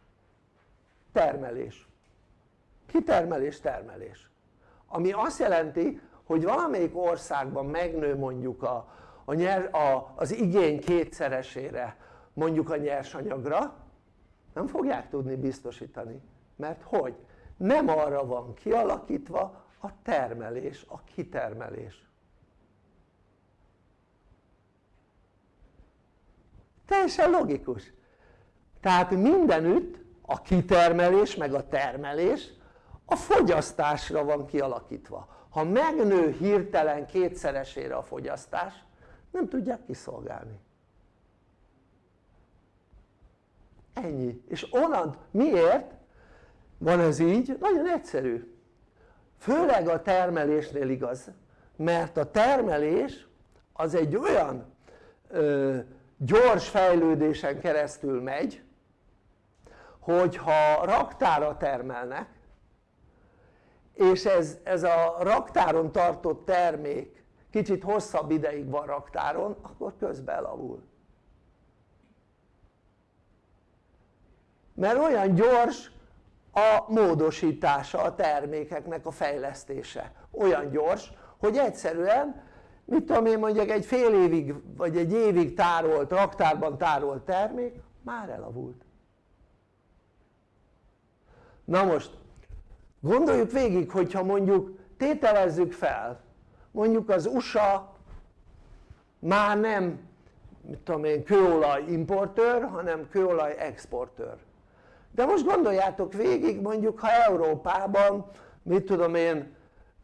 Termelés kitermelés termelés. Ami azt jelenti hogy valamelyik országban megnő mondjuk a, a nyer, a, az igény kétszeresére mondjuk a nyersanyagra nem fogják tudni biztosítani. Mert hogy? nem arra van kialakítva a termelés, a kitermelés. Teljesen logikus. Tehát mindenütt a kitermelés meg a termelés a fogyasztásra van kialakítva. Ha megnő hirtelen kétszeresére a fogyasztás nem tudják kiszolgálni. Ennyi. És onnan miért? Van ez így? nagyon egyszerű. Főleg a termelésnél igaz mert a termelés az egy olyan ö, gyors fejlődésen keresztül megy hogyha raktára termelnek és ez, ez a raktáron tartott termék kicsit hosszabb ideig van raktáron akkor közben elavul. Mert olyan gyors a módosítása a termékeknek a fejlesztése. Olyan gyors hogy egyszerűen mit tudom én mondjak egy fél évig vagy egy évig tárolt, raktárban tárolt termék már elavult. Na most gondoljuk végig hogyha mondjuk tételezzük fel mondjuk az USA már nem mit tudom én kőolaj importőr hanem kőolaj exportőr. De most gondoljátok végig mondjuk ha Európában mit tudom én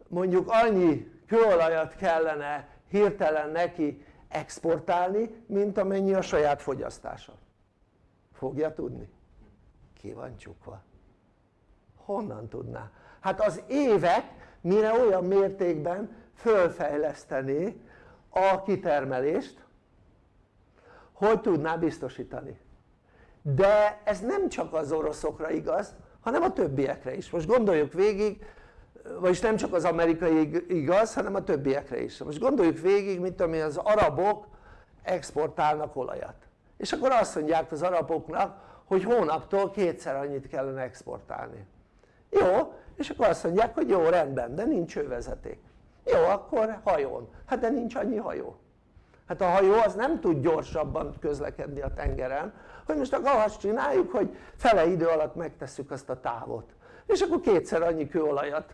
mondjuk annyi kőolajat kellene hirtelen neki exportálni mint amennyi a saját fogyasztása. Fogja tudni? ki van honnan tudná? hát az évek mire olyan mértékben fölfejlesztené a kitermelést hogy tudná biztosítani. De ez nem csak az oroszokra igaz hanem a többiekre is. Most gondoljuk végig vagyis nem csak az amerikai igaz hanem a többiekre is. Most gondoljuk végig mint ami az arabok exportálnak olajat. És akkor azt mondják az araboknak hogy hónaptól kétszer annyit kellene exportálni jó és akkor azt mondják hogy jó rendben de nincs ővezeték jó akkor hajón. Hát de nincs annyi hajó. Hát a hajó az nem tud gyorsabban közlekedni a tengeren hogy most akkor azt csináljuk hogy fele idő alatt megtesszük azt a távot. És akkor kétszer annyi kőolajat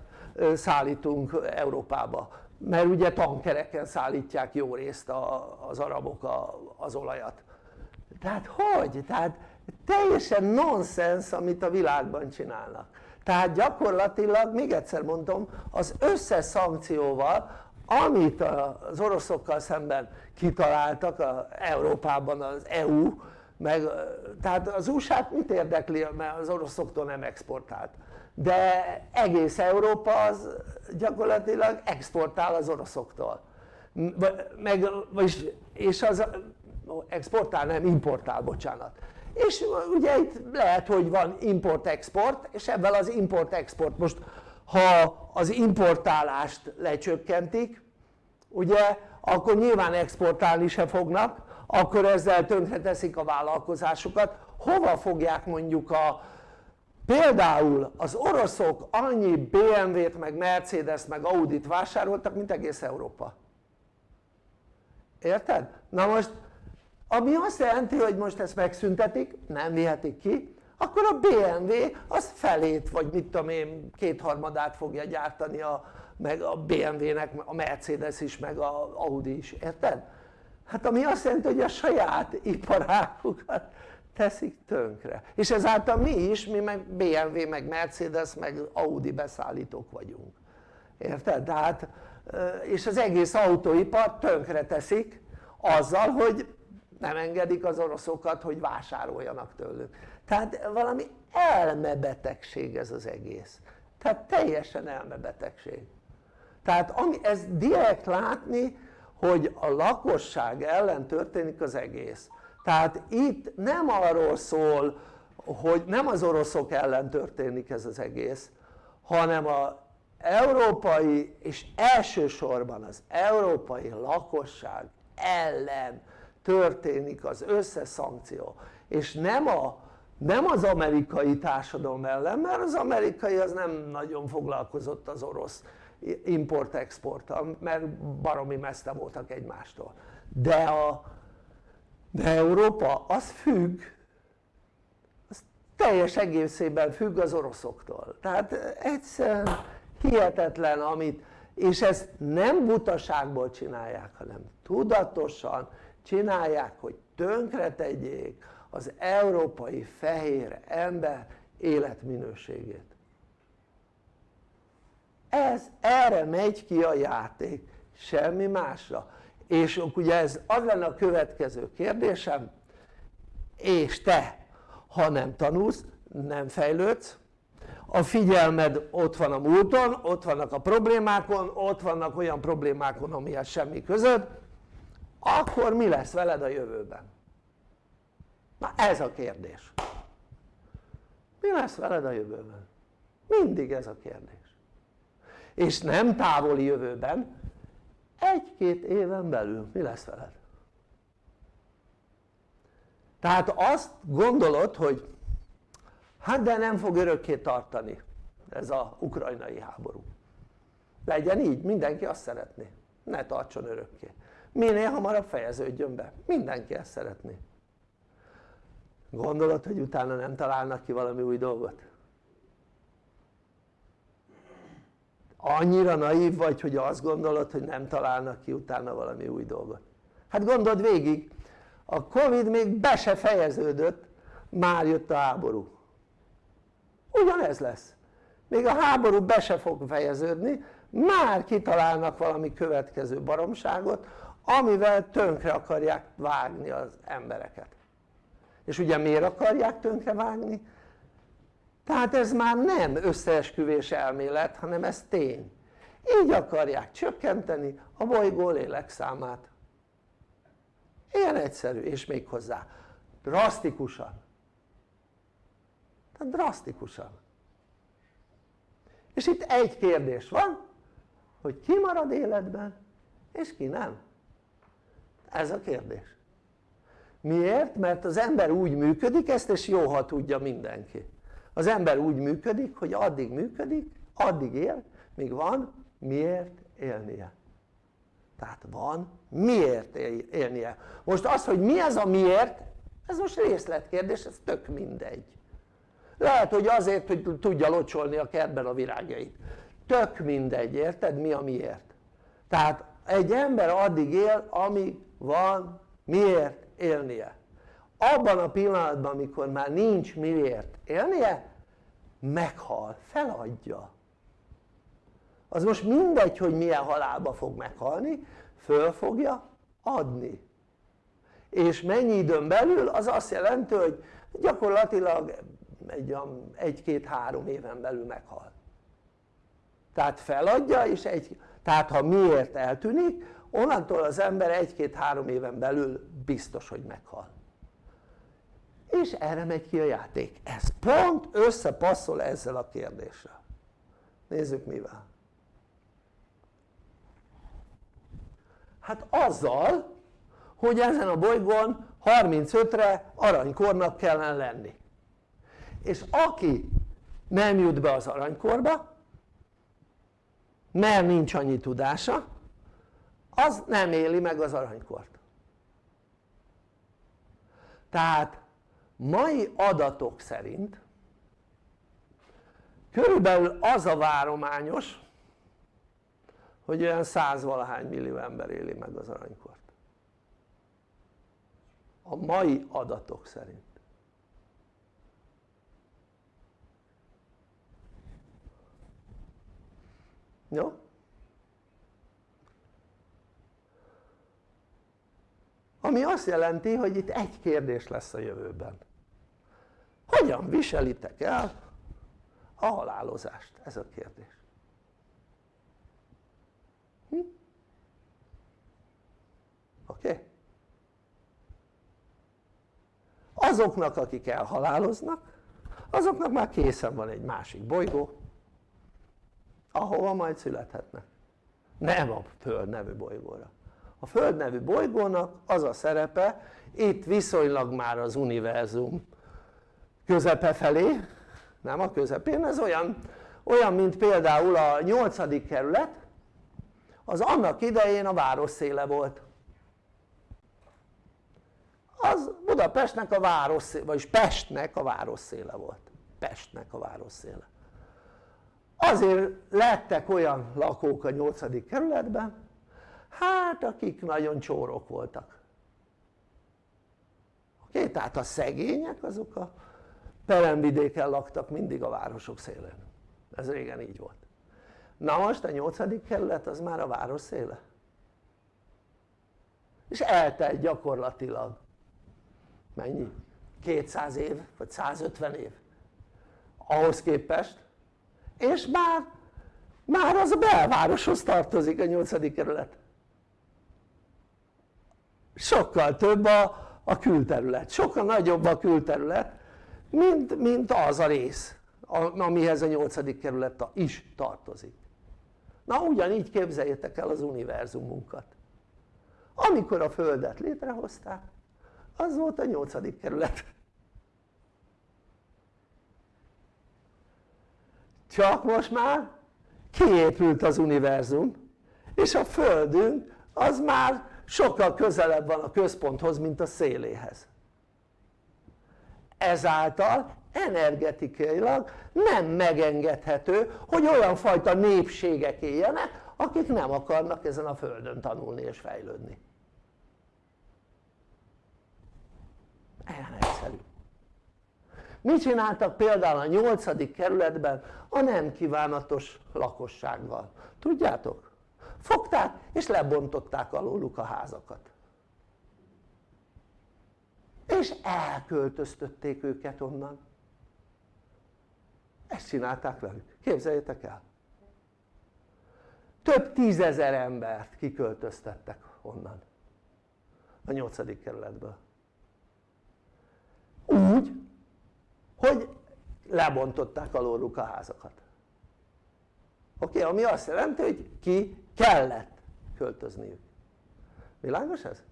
szállítunk Európába. Mert ugye tankereken szállítják jó részt az arabok az olajat. Tehát hogy? tehát teljesen nonsens amit a világban csinálnak tehát gyakorlatilag még egyszer mondom az összes szankcióval amit az oroszokkal szemben kitaláltak a Európában az EU meg, tehát az USA-t mit érdekli mert az oroszoktól nem exportált. De egész Európa az gyakorlatilag exportál az oroszoktól. Meg, és az exportál nem importál bocsánat és ugye itt lehet hogy van import-export és ebben az import-export most ha az importálást lecsökkentik ugye akkor nyilván exportálni se fognak akkor ezzel tönkreteszik a vállalkozásukat hova fogják mondjuk a például az oroszok annyi BMW-t meg Mercedes meg Audit vásároltak mint egész Európa érted? na most ami azt jelenti hogy most ezt megszüntetik nem vihetik ki akkor a BMW az felét vagy mit tudom én kétharmadát fogja gyártani a, meg a BMW-nek a Mercedes is meg a Audi is, érted? hát ami azt jelenti hogy a saját iparágukat teszik tönkre és ezáltal mi is, mi meg BMW meg Mercedes meg Audi beszállítók vagyunk érted? tehát és az egész autóipar tönkre teszik azzal hogy nem engedik az oroszokat hogy vásároljanak tőlük. Tehát valami elmebetegség ez az egész. Tehát teljesen elmebetegség. Tehát ami, ez direkt látni hogy a lakosság ellen történik az egész. Tehát itt nem arról szól hogy nem az oroszok ellen történik ez az egész hanem a európai és elsősorban az európai lakosság ellen történik az összes szankció. És nem, a, nem az amerikai társadalom ellen mert az amerikai az nem nagyon foglalkozott az orosz import-exporttal mert baromi messze voltak egymástól. De, a, de Európa az függ az teljes egészében függ az oroszoktól. Tehát egyszerűen hihetetlen amit és ezt nem butaságból csinálják hanem tudatosan csinálják hogy tönkretegyék az európai fehér ember életminőségét. Ez erre megy ki a játék semmi másra. És ugye ez az lenne a következő kérdésem. És te ha nem tanulsz nem fejlődsz a figyelmed ott van a múlton, ott vannak a problémákon, ott vannak olyan problémákon amihez semmi közöd akkor mi lesz veled a jövőben? na ez a kérdés mi lesz veled a jövőben? mindig ez a kérdés és nem távoli jövőben egy-két éven belül mi lesz veled? tehát azt gondolod hogy hát de nem fog örökké tartani ez a ukrajnai háború legyen így, mindenki azt szeretné ne tartson örökké minél hamarabb fejeződjön be, mindenki ezt szeretné. Gondolod hogy utána nem találnak ki valami új dolgot? annyira naív vagy hogy azt gondolod hogy nem találnak ki utána valami új dolgot. Hát gondold végig a Covid még be se fejeződött már jött a háború. Ugyanez lesz. Még a háború be se fog fejeződni már kitalálnak valami következő baromságot amivel tönkre akarják vágni az embereket. És ugye miért akarják tönkre vágni? tehát ez már nem összeesküvés elmélet hanem ez tény. Így akarják csökkenteni a bolygó lélekszámát. Ilyen egyszerű és még hozzá drasztikusan. Tehát drasztikusan. És itt egy kérdés van hogy ki marad életben és ki nem ez a kérdés. Miért? mert az ember úgy működik ezt és jó ha tudja mindenki. Az ember úgy működik hogy addig működik addig él míg van miért élnie. Tehát van miért élnie. Most az hogy mi ez a miért ez most részletkérdés ez tök mindegy. Lehet hogy azért hogy tudja locsolni a kertben a virágjait. Tök mindegy, érted? Mi a miért? Tehát egy ember addig él amíg van miért élnie. Abban a pillanatban amikor már nincs miért élnie meghal, feladja. Az most mindegy hogy milyen halálba fog meghalni föl fogja adni. És mennyi időn belül az azt jelenti hogy gyakorlatilag egy, egy-két-három éven belül meghal. Tehát feladja és egy, tehát ha miért eltűnik onnantól az ember egy-két-három éven belül biztos hogy meghal. És erre megy ki a játék. Ez pont összepasszol ezzel a kérdéssel. Nézzük mivel. Hát azzal hogy ezen a bolygón 35-re aranykornak kellene lenni. És aki nem jut be az aranykorba mert nincs annyi tudása az nem éli meg az aranykort. Tehát mai adatok szerint körülbelül az a várományos hogy olyan százvalahány millió ember éli meg az aranykort. A mai adatok szerint. Jó? Ami azt jelenti hogy itt egy kérdés lesz a jövőben hogyan viselitek el a halálozást? ez a kérdés hm? oké? Okay? azoknak akik elhaláloznak azoknak már készen van egy másik bolygó ahova majd születhetnek nem a Föld nevű bolygóra a Föld nevű bolygónak az a szerepe itt viszonylag már az univerzum közepe felé nem a közepén, ez olyan, olyan mint például a 8. kerület az annak idején a város széle volt az Budapestnek a város vagyis Pestnek a város széle volt Pestnek a város széle azért lettek olyan lakók a 8. kerületben hát akik nagyon csórok voltak oké? Tehát a szegények azok a peremvidéken laktak mindig a városok szélén ez régen így volt na most a 8. kerület az már a város széle és eltelt gyakorlatilag mennyi? 200 év vagy 150 év ahhoz képest és már már az a belvároshoz tartozik a 8. kerület sokkal több a, a külterület, sokkal nagyobb a külterület mint, mint az a rész amihez a 8. kerület is tartozik na ugyanígy képzeljétek el az univerzumunkat amikor a földet létrehozták az volt a 8. kerület csak most már kiépült az univerzum és a földünk az már sokkal közelebb van a központhoz mint a széléhez ezáltal energetikailag nem megengedhető hogy olyan fajta népségek éljenek akik nem akarnak ezen a földön tanulni és fejlődni ilyen egyszerű mit csináltak például a 8. kerületben a nem kívánatos lakossággal? tudjátok? Fogták és lebontották alóluk a házakat. És elköltöztötték őket onnan. Ezt csinálták velük, képzeljétek el. Több tízezer embert kiköltöztettek onnan. A 8. kerületből. Úgy hogy lebontották alóluk a házakat. Oké? Ami azt jelenti hogy ki kellett költözniük világos ez?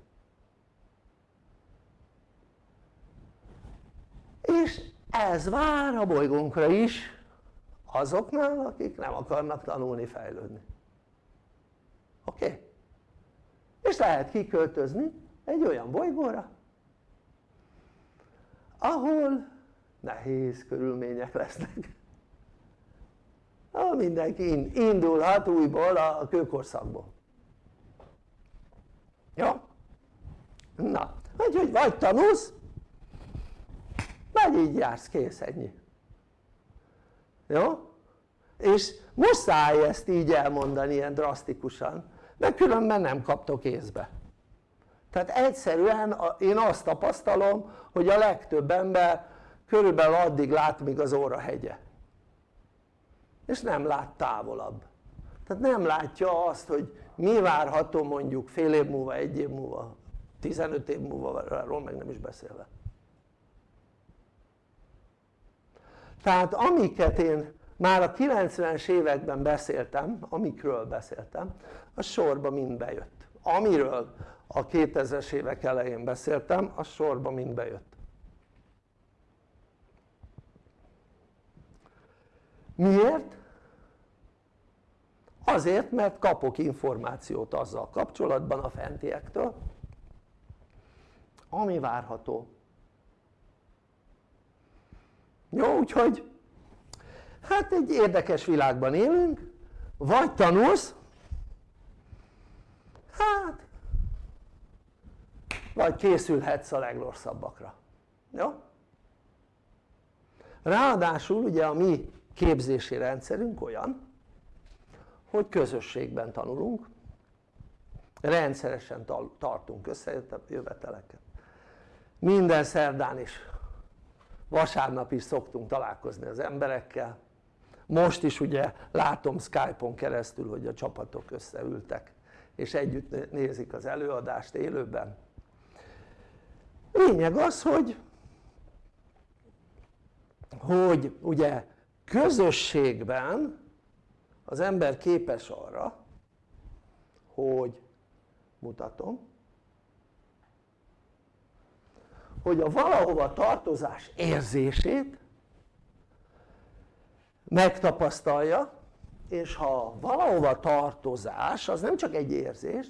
és ez vár a bolygónkra is azoknál akik nem akarnak tanulni, fejlődni oké? Okay? és lehet kiköltözni egy olyan bolygóra ahol nehéz körülmények lesznek ha mindenki indulhat újból a kőkorszakból jó? na, úgyhogy vagy tanulsz vagy így jársz, kész, ennyi jó? és muszáj ezt így elmondani ilyen drasztikusan mert különben nem kaptok észbe tehát egyszerűen én azt tapasztalom hogy a legtöbb ember körülbelül addig lát míg az óra hegye és nem lát távolabb. Tehát nem látja azt hogy mi várható mondjuk fél év múlva, egy év múlva, 15 év múlva, arról meg nem is beszélve. Tehát amiket én már a 90-es években beszéltem, amikről beszéltem, az sorba mind bejött. Amiről a 2000-es évek elején beszéltem, az sorba mind bejött miért? azért mert kapok információt azzal kapcsolatban a fentiektől ami várható jó úgyhogy hát egy érdekes világban élünk vagy tanulsz hát vagy készülhetsz a legrosszabbakra jó? ráadásul ugye a mi képzési rendszerünk olyan hogy közösségben tanulunk rendszeresen tartunk összejöveteleket. Minden szerdán is vasárnap is szoktunk találkozni az emberekkel. Most is ugye látom Skype-on keresztül hogy a csapatok összeültek és együtt nézik az előadást élőben. Lényeg az hogy hogy ugye közösségben az ember képes arra hogy mutatom hogy a valahova tartozás érzését megtapasztalja és ha valahova tartozás az nem csak egy érzés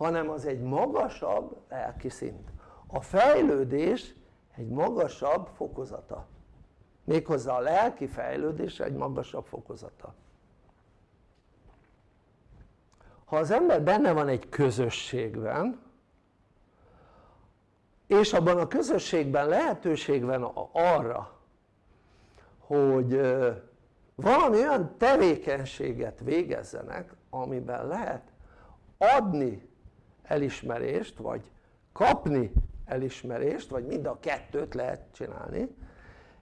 hanem az egy magasabb lelki szint. A fejlődés egy magasabb fokozata méghozzá a lelki fejlődés egy magasabb fokozata. Ha az ember benne van egy közösségben és abban a közösségben lehetőség van arra hogy valami olyan tevékenységet végezzenek amiben lehet adni elismerést vagy kapni elismerést vagy mind a kettőt lehet csinálni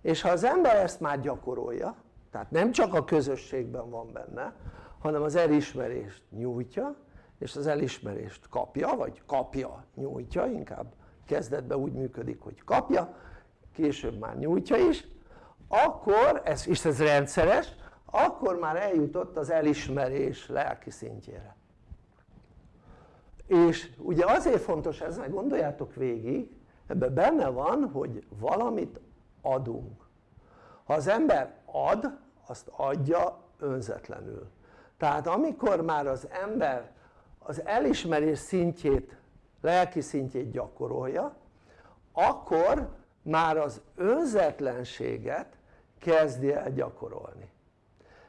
és ha az ember ezt már gyakorolja tehát nem csak a közösségben van benne hanem az elismerést nyújtja és az elismerést kapja vagy kapja, nyújtja inkább kezdetben úgy működik hogy kapja később már nyújtja is akkor, ez, és ez rendszeres akkor már eljutott az elismerés lelki szintjére. És ugye azért fontos ez, mert gondoljátok végig ebben benne van hogy valamit adunk. Ha az ember ad azt adja önzetlenül. Tehát amikor már az ember az elismerés szintjét lelki szintjét gyakorolja akkor már az önzetlenséget kezdi el gyakorolni.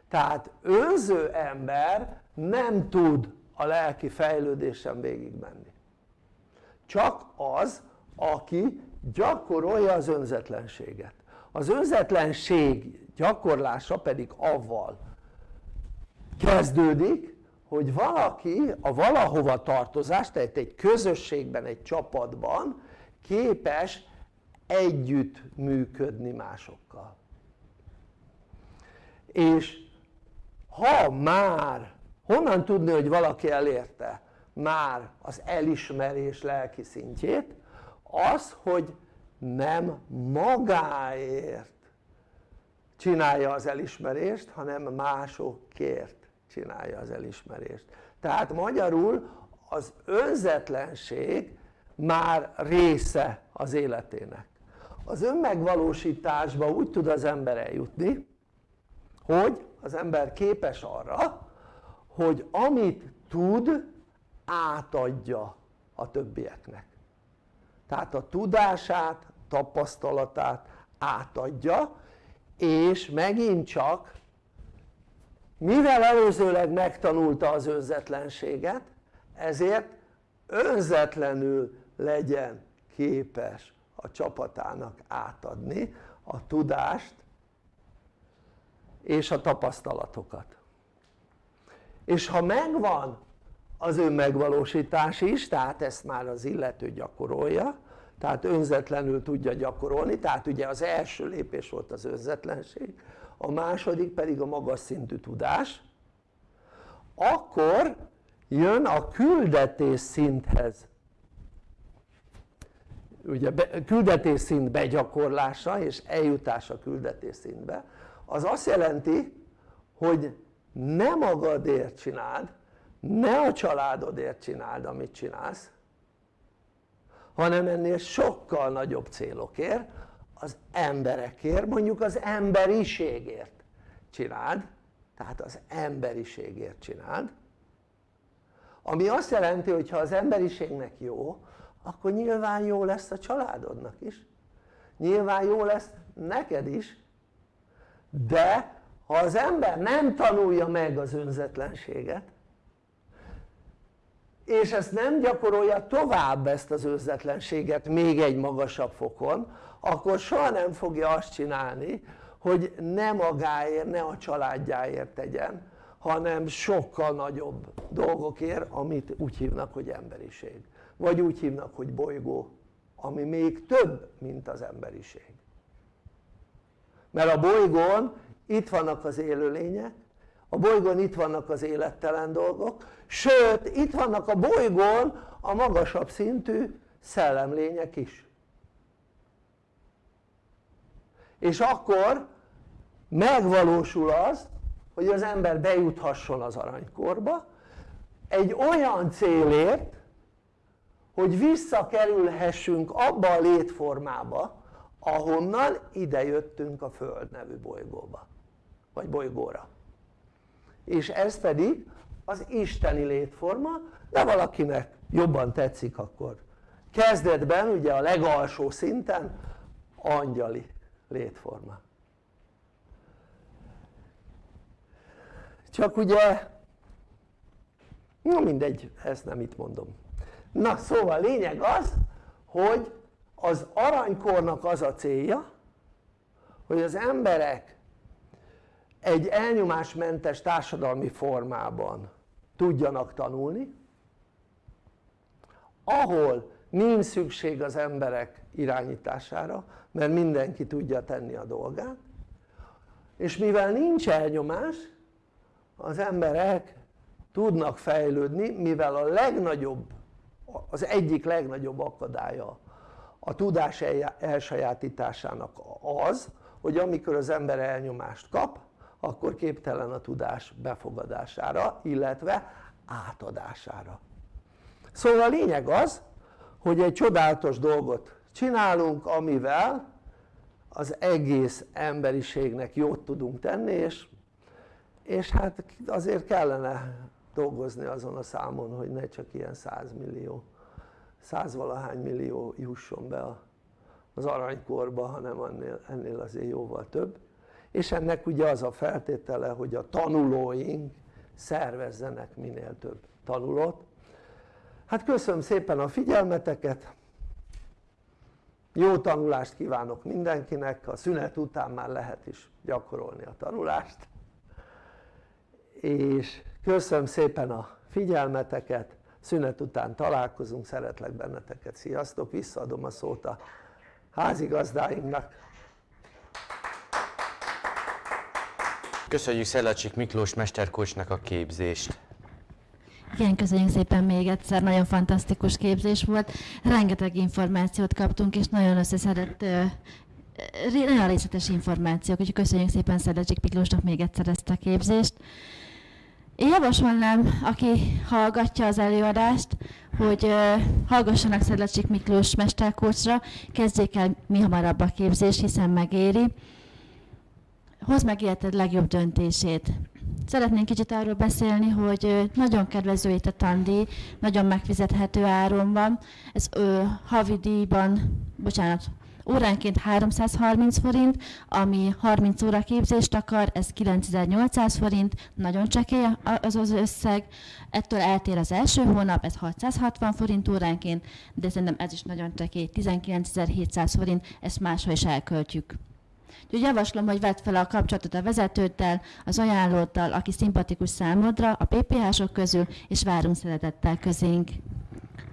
Tehát önző ember nem tud a lelki fejlődésen végigmenni. Csak az aki gyakorolja az önzetlenséget. Az önzetlenség gyakorlása pedig avval kezdődik hogy valaki a valahova tartozás, tehát egy közösségben, egy csapatban képes együtt működni másokkal. És ha már honnan tudni hogy valaki elérte már az elismerés lelki szintjét az hogy nem magáért csinálja az elismerést hanem másokért csinálja az elismerést. Tehát magyarul az önzetlenség már része az életének. Az önmegvalósításba úgy tud az ember eljutni hogy az ember képes arra hogy amit tud átadja a többieknek tehát a tudását, tapasztalatát átadja és megint csak mivel előzőleg megtanulta az önzetlenséget ezért önzetlenül legyen képes a csapatának átadni a tudást és a tapasztalatokat. És ha megvan az önmegvalósítás is, tehát ezt már az illető gyakorolja tehát önzetlenül tudja gyakorolni, tehát ugye az első lépés volt az önzetlenség a második pedig a magas szintű tudás. Akkor jön a küldetés szinthez. Ugye küldetés szint begyakorlása és eljutása a küldetés szintbe. Az azt jelenti hogy ne magadért csináld ne a családodért csináld amit csinálsz hanem ennél sokkal nagyobb célokért az emberekért, mondjuk az emberiségért csináld tehát az emberiségért csináld ami azt jelenti hogy ha az emberiségnek jó akkor nyilván jó lesz a családodnak is. Nyilván jó lesz neked is de ha az ember nem tanulja meg az önzetlenséget és ezt nem gyakorolja tovább ezt az önzetlenséget még egy magasabb fokon akkor soha nem fogja azt csinálni hogy ne magáért, ne a családjáért tegyen hanem sokkal nagyobb dolgokért amit úgy hívnak hogy emberiség. Vagy úgy hívnak hogy bolygó ami még több mint az emberiség. Mert a bolygón itt vannak az élőlények a bolygón itt vannak az élettelen dolgok sőt itt vannak a bolygón a magasabb szintű szellemlények is. És akkor megvalósul az hogy az ember bejuthasson az aranykorba egy olyan célért hogy visszakerülhessünk abba a létformába ahonnan idejöttünk a Föld nevű bolygóba vagy bolygóra és ez pedig az isteni létforma de valakinek jobban tetszik akkor. Kezdetben ugye a legalsó szinten angyali létforma. Csak ugye na mindegy ezt nem itt mondom. Na szóval lényeg az hogy az aranykornak az a célja hogy az emberek egy elnyomásmentes társadalmi formában tudjanak tanulni ahol nincs szükség az emberek irányítására mert mindenki tudja tenni a dolgát és mivel nincs elnyomás az emberek tudnak fejlődni mivel a legnagyobb az egyik legnagyobb akadálya a tudás elsajátításának az hogy amikor az ember elnyomást kap akkor képtelen a tudás befogadására illetve átadására. Szóval a lényeg az hogy egy csodálatos dolgot csinálunk amivel az egész emberiségnek jót tudunk tenni és, és hát azért kellene dolgozni azon a számon hogy ne csak ilyen 100 millió százvalahány millió jusson be az aranykorba hanem ennél, ennél azért jóval több és ennek ugye az a feltétele hogy a tanulóink szervezzenek minél több tanulót. Hát köszönöm szépen a figyelmeteket. Jó tanulást kívánok mindenkinek, a szünet után már lehet is gyakorolni a tanulást. És köszönöm szépen a figyelmeteket, szünet után találkozunk, szeretlek benneteket, sziasztok, visszaadom a szót a házigazdáinknak Köszönjük Szellacsik Miklós mesterkocsnak a képzést! Igen, köszönjük szépen még egyszer, nagyon fantasztikus képzés volt, rengeteg információt kaptunk, és nagyon összeszedett, nagyon részletes információk, úgyhogy köszönjük szépen Szedlecsik Miklósnak még egyszer ezt a képzést. Én javasolnám, aki hallgatja az előadást, hogy uh, hallgassanak Szedlecsik Miklós mesterkócsra, kezdjék el mi hamarabb a képzés, hiszen megéri. Hozd meg életed legjobb döntését. Szeretnénk kicsit arról beszélni, hogy nagyon kedvező itt a tandíj, nagyon megfizethető áron van. Ez ö, havidíjban, bocsánat, óránként 330 forint, ami 30 óra képzést akar, ez 9800 forint, nagyon csekély az az összeg. Ettől eltér az első hónap, ez 660 forint óránként, de szerintem ez is nagyon csekély, 19700 forint, ezt máshol is elköltjük. Úgyhogy javaslom, hogy vedd fel a kapcsolatot a vezetőddel, az ajánlóddal, aki szimpatikus számodra, a PPH-sok közül, és várunk szeretettel közénk.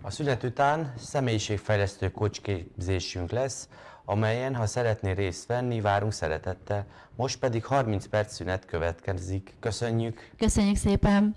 A szünet után személyiségfejlesztő kocsképzésünk lesz, amelyen, ha szeretnél részt venni, várunk szeretettel. Most pedig 30 perc szünet következik. Köszönjük! Köszönjük szépen!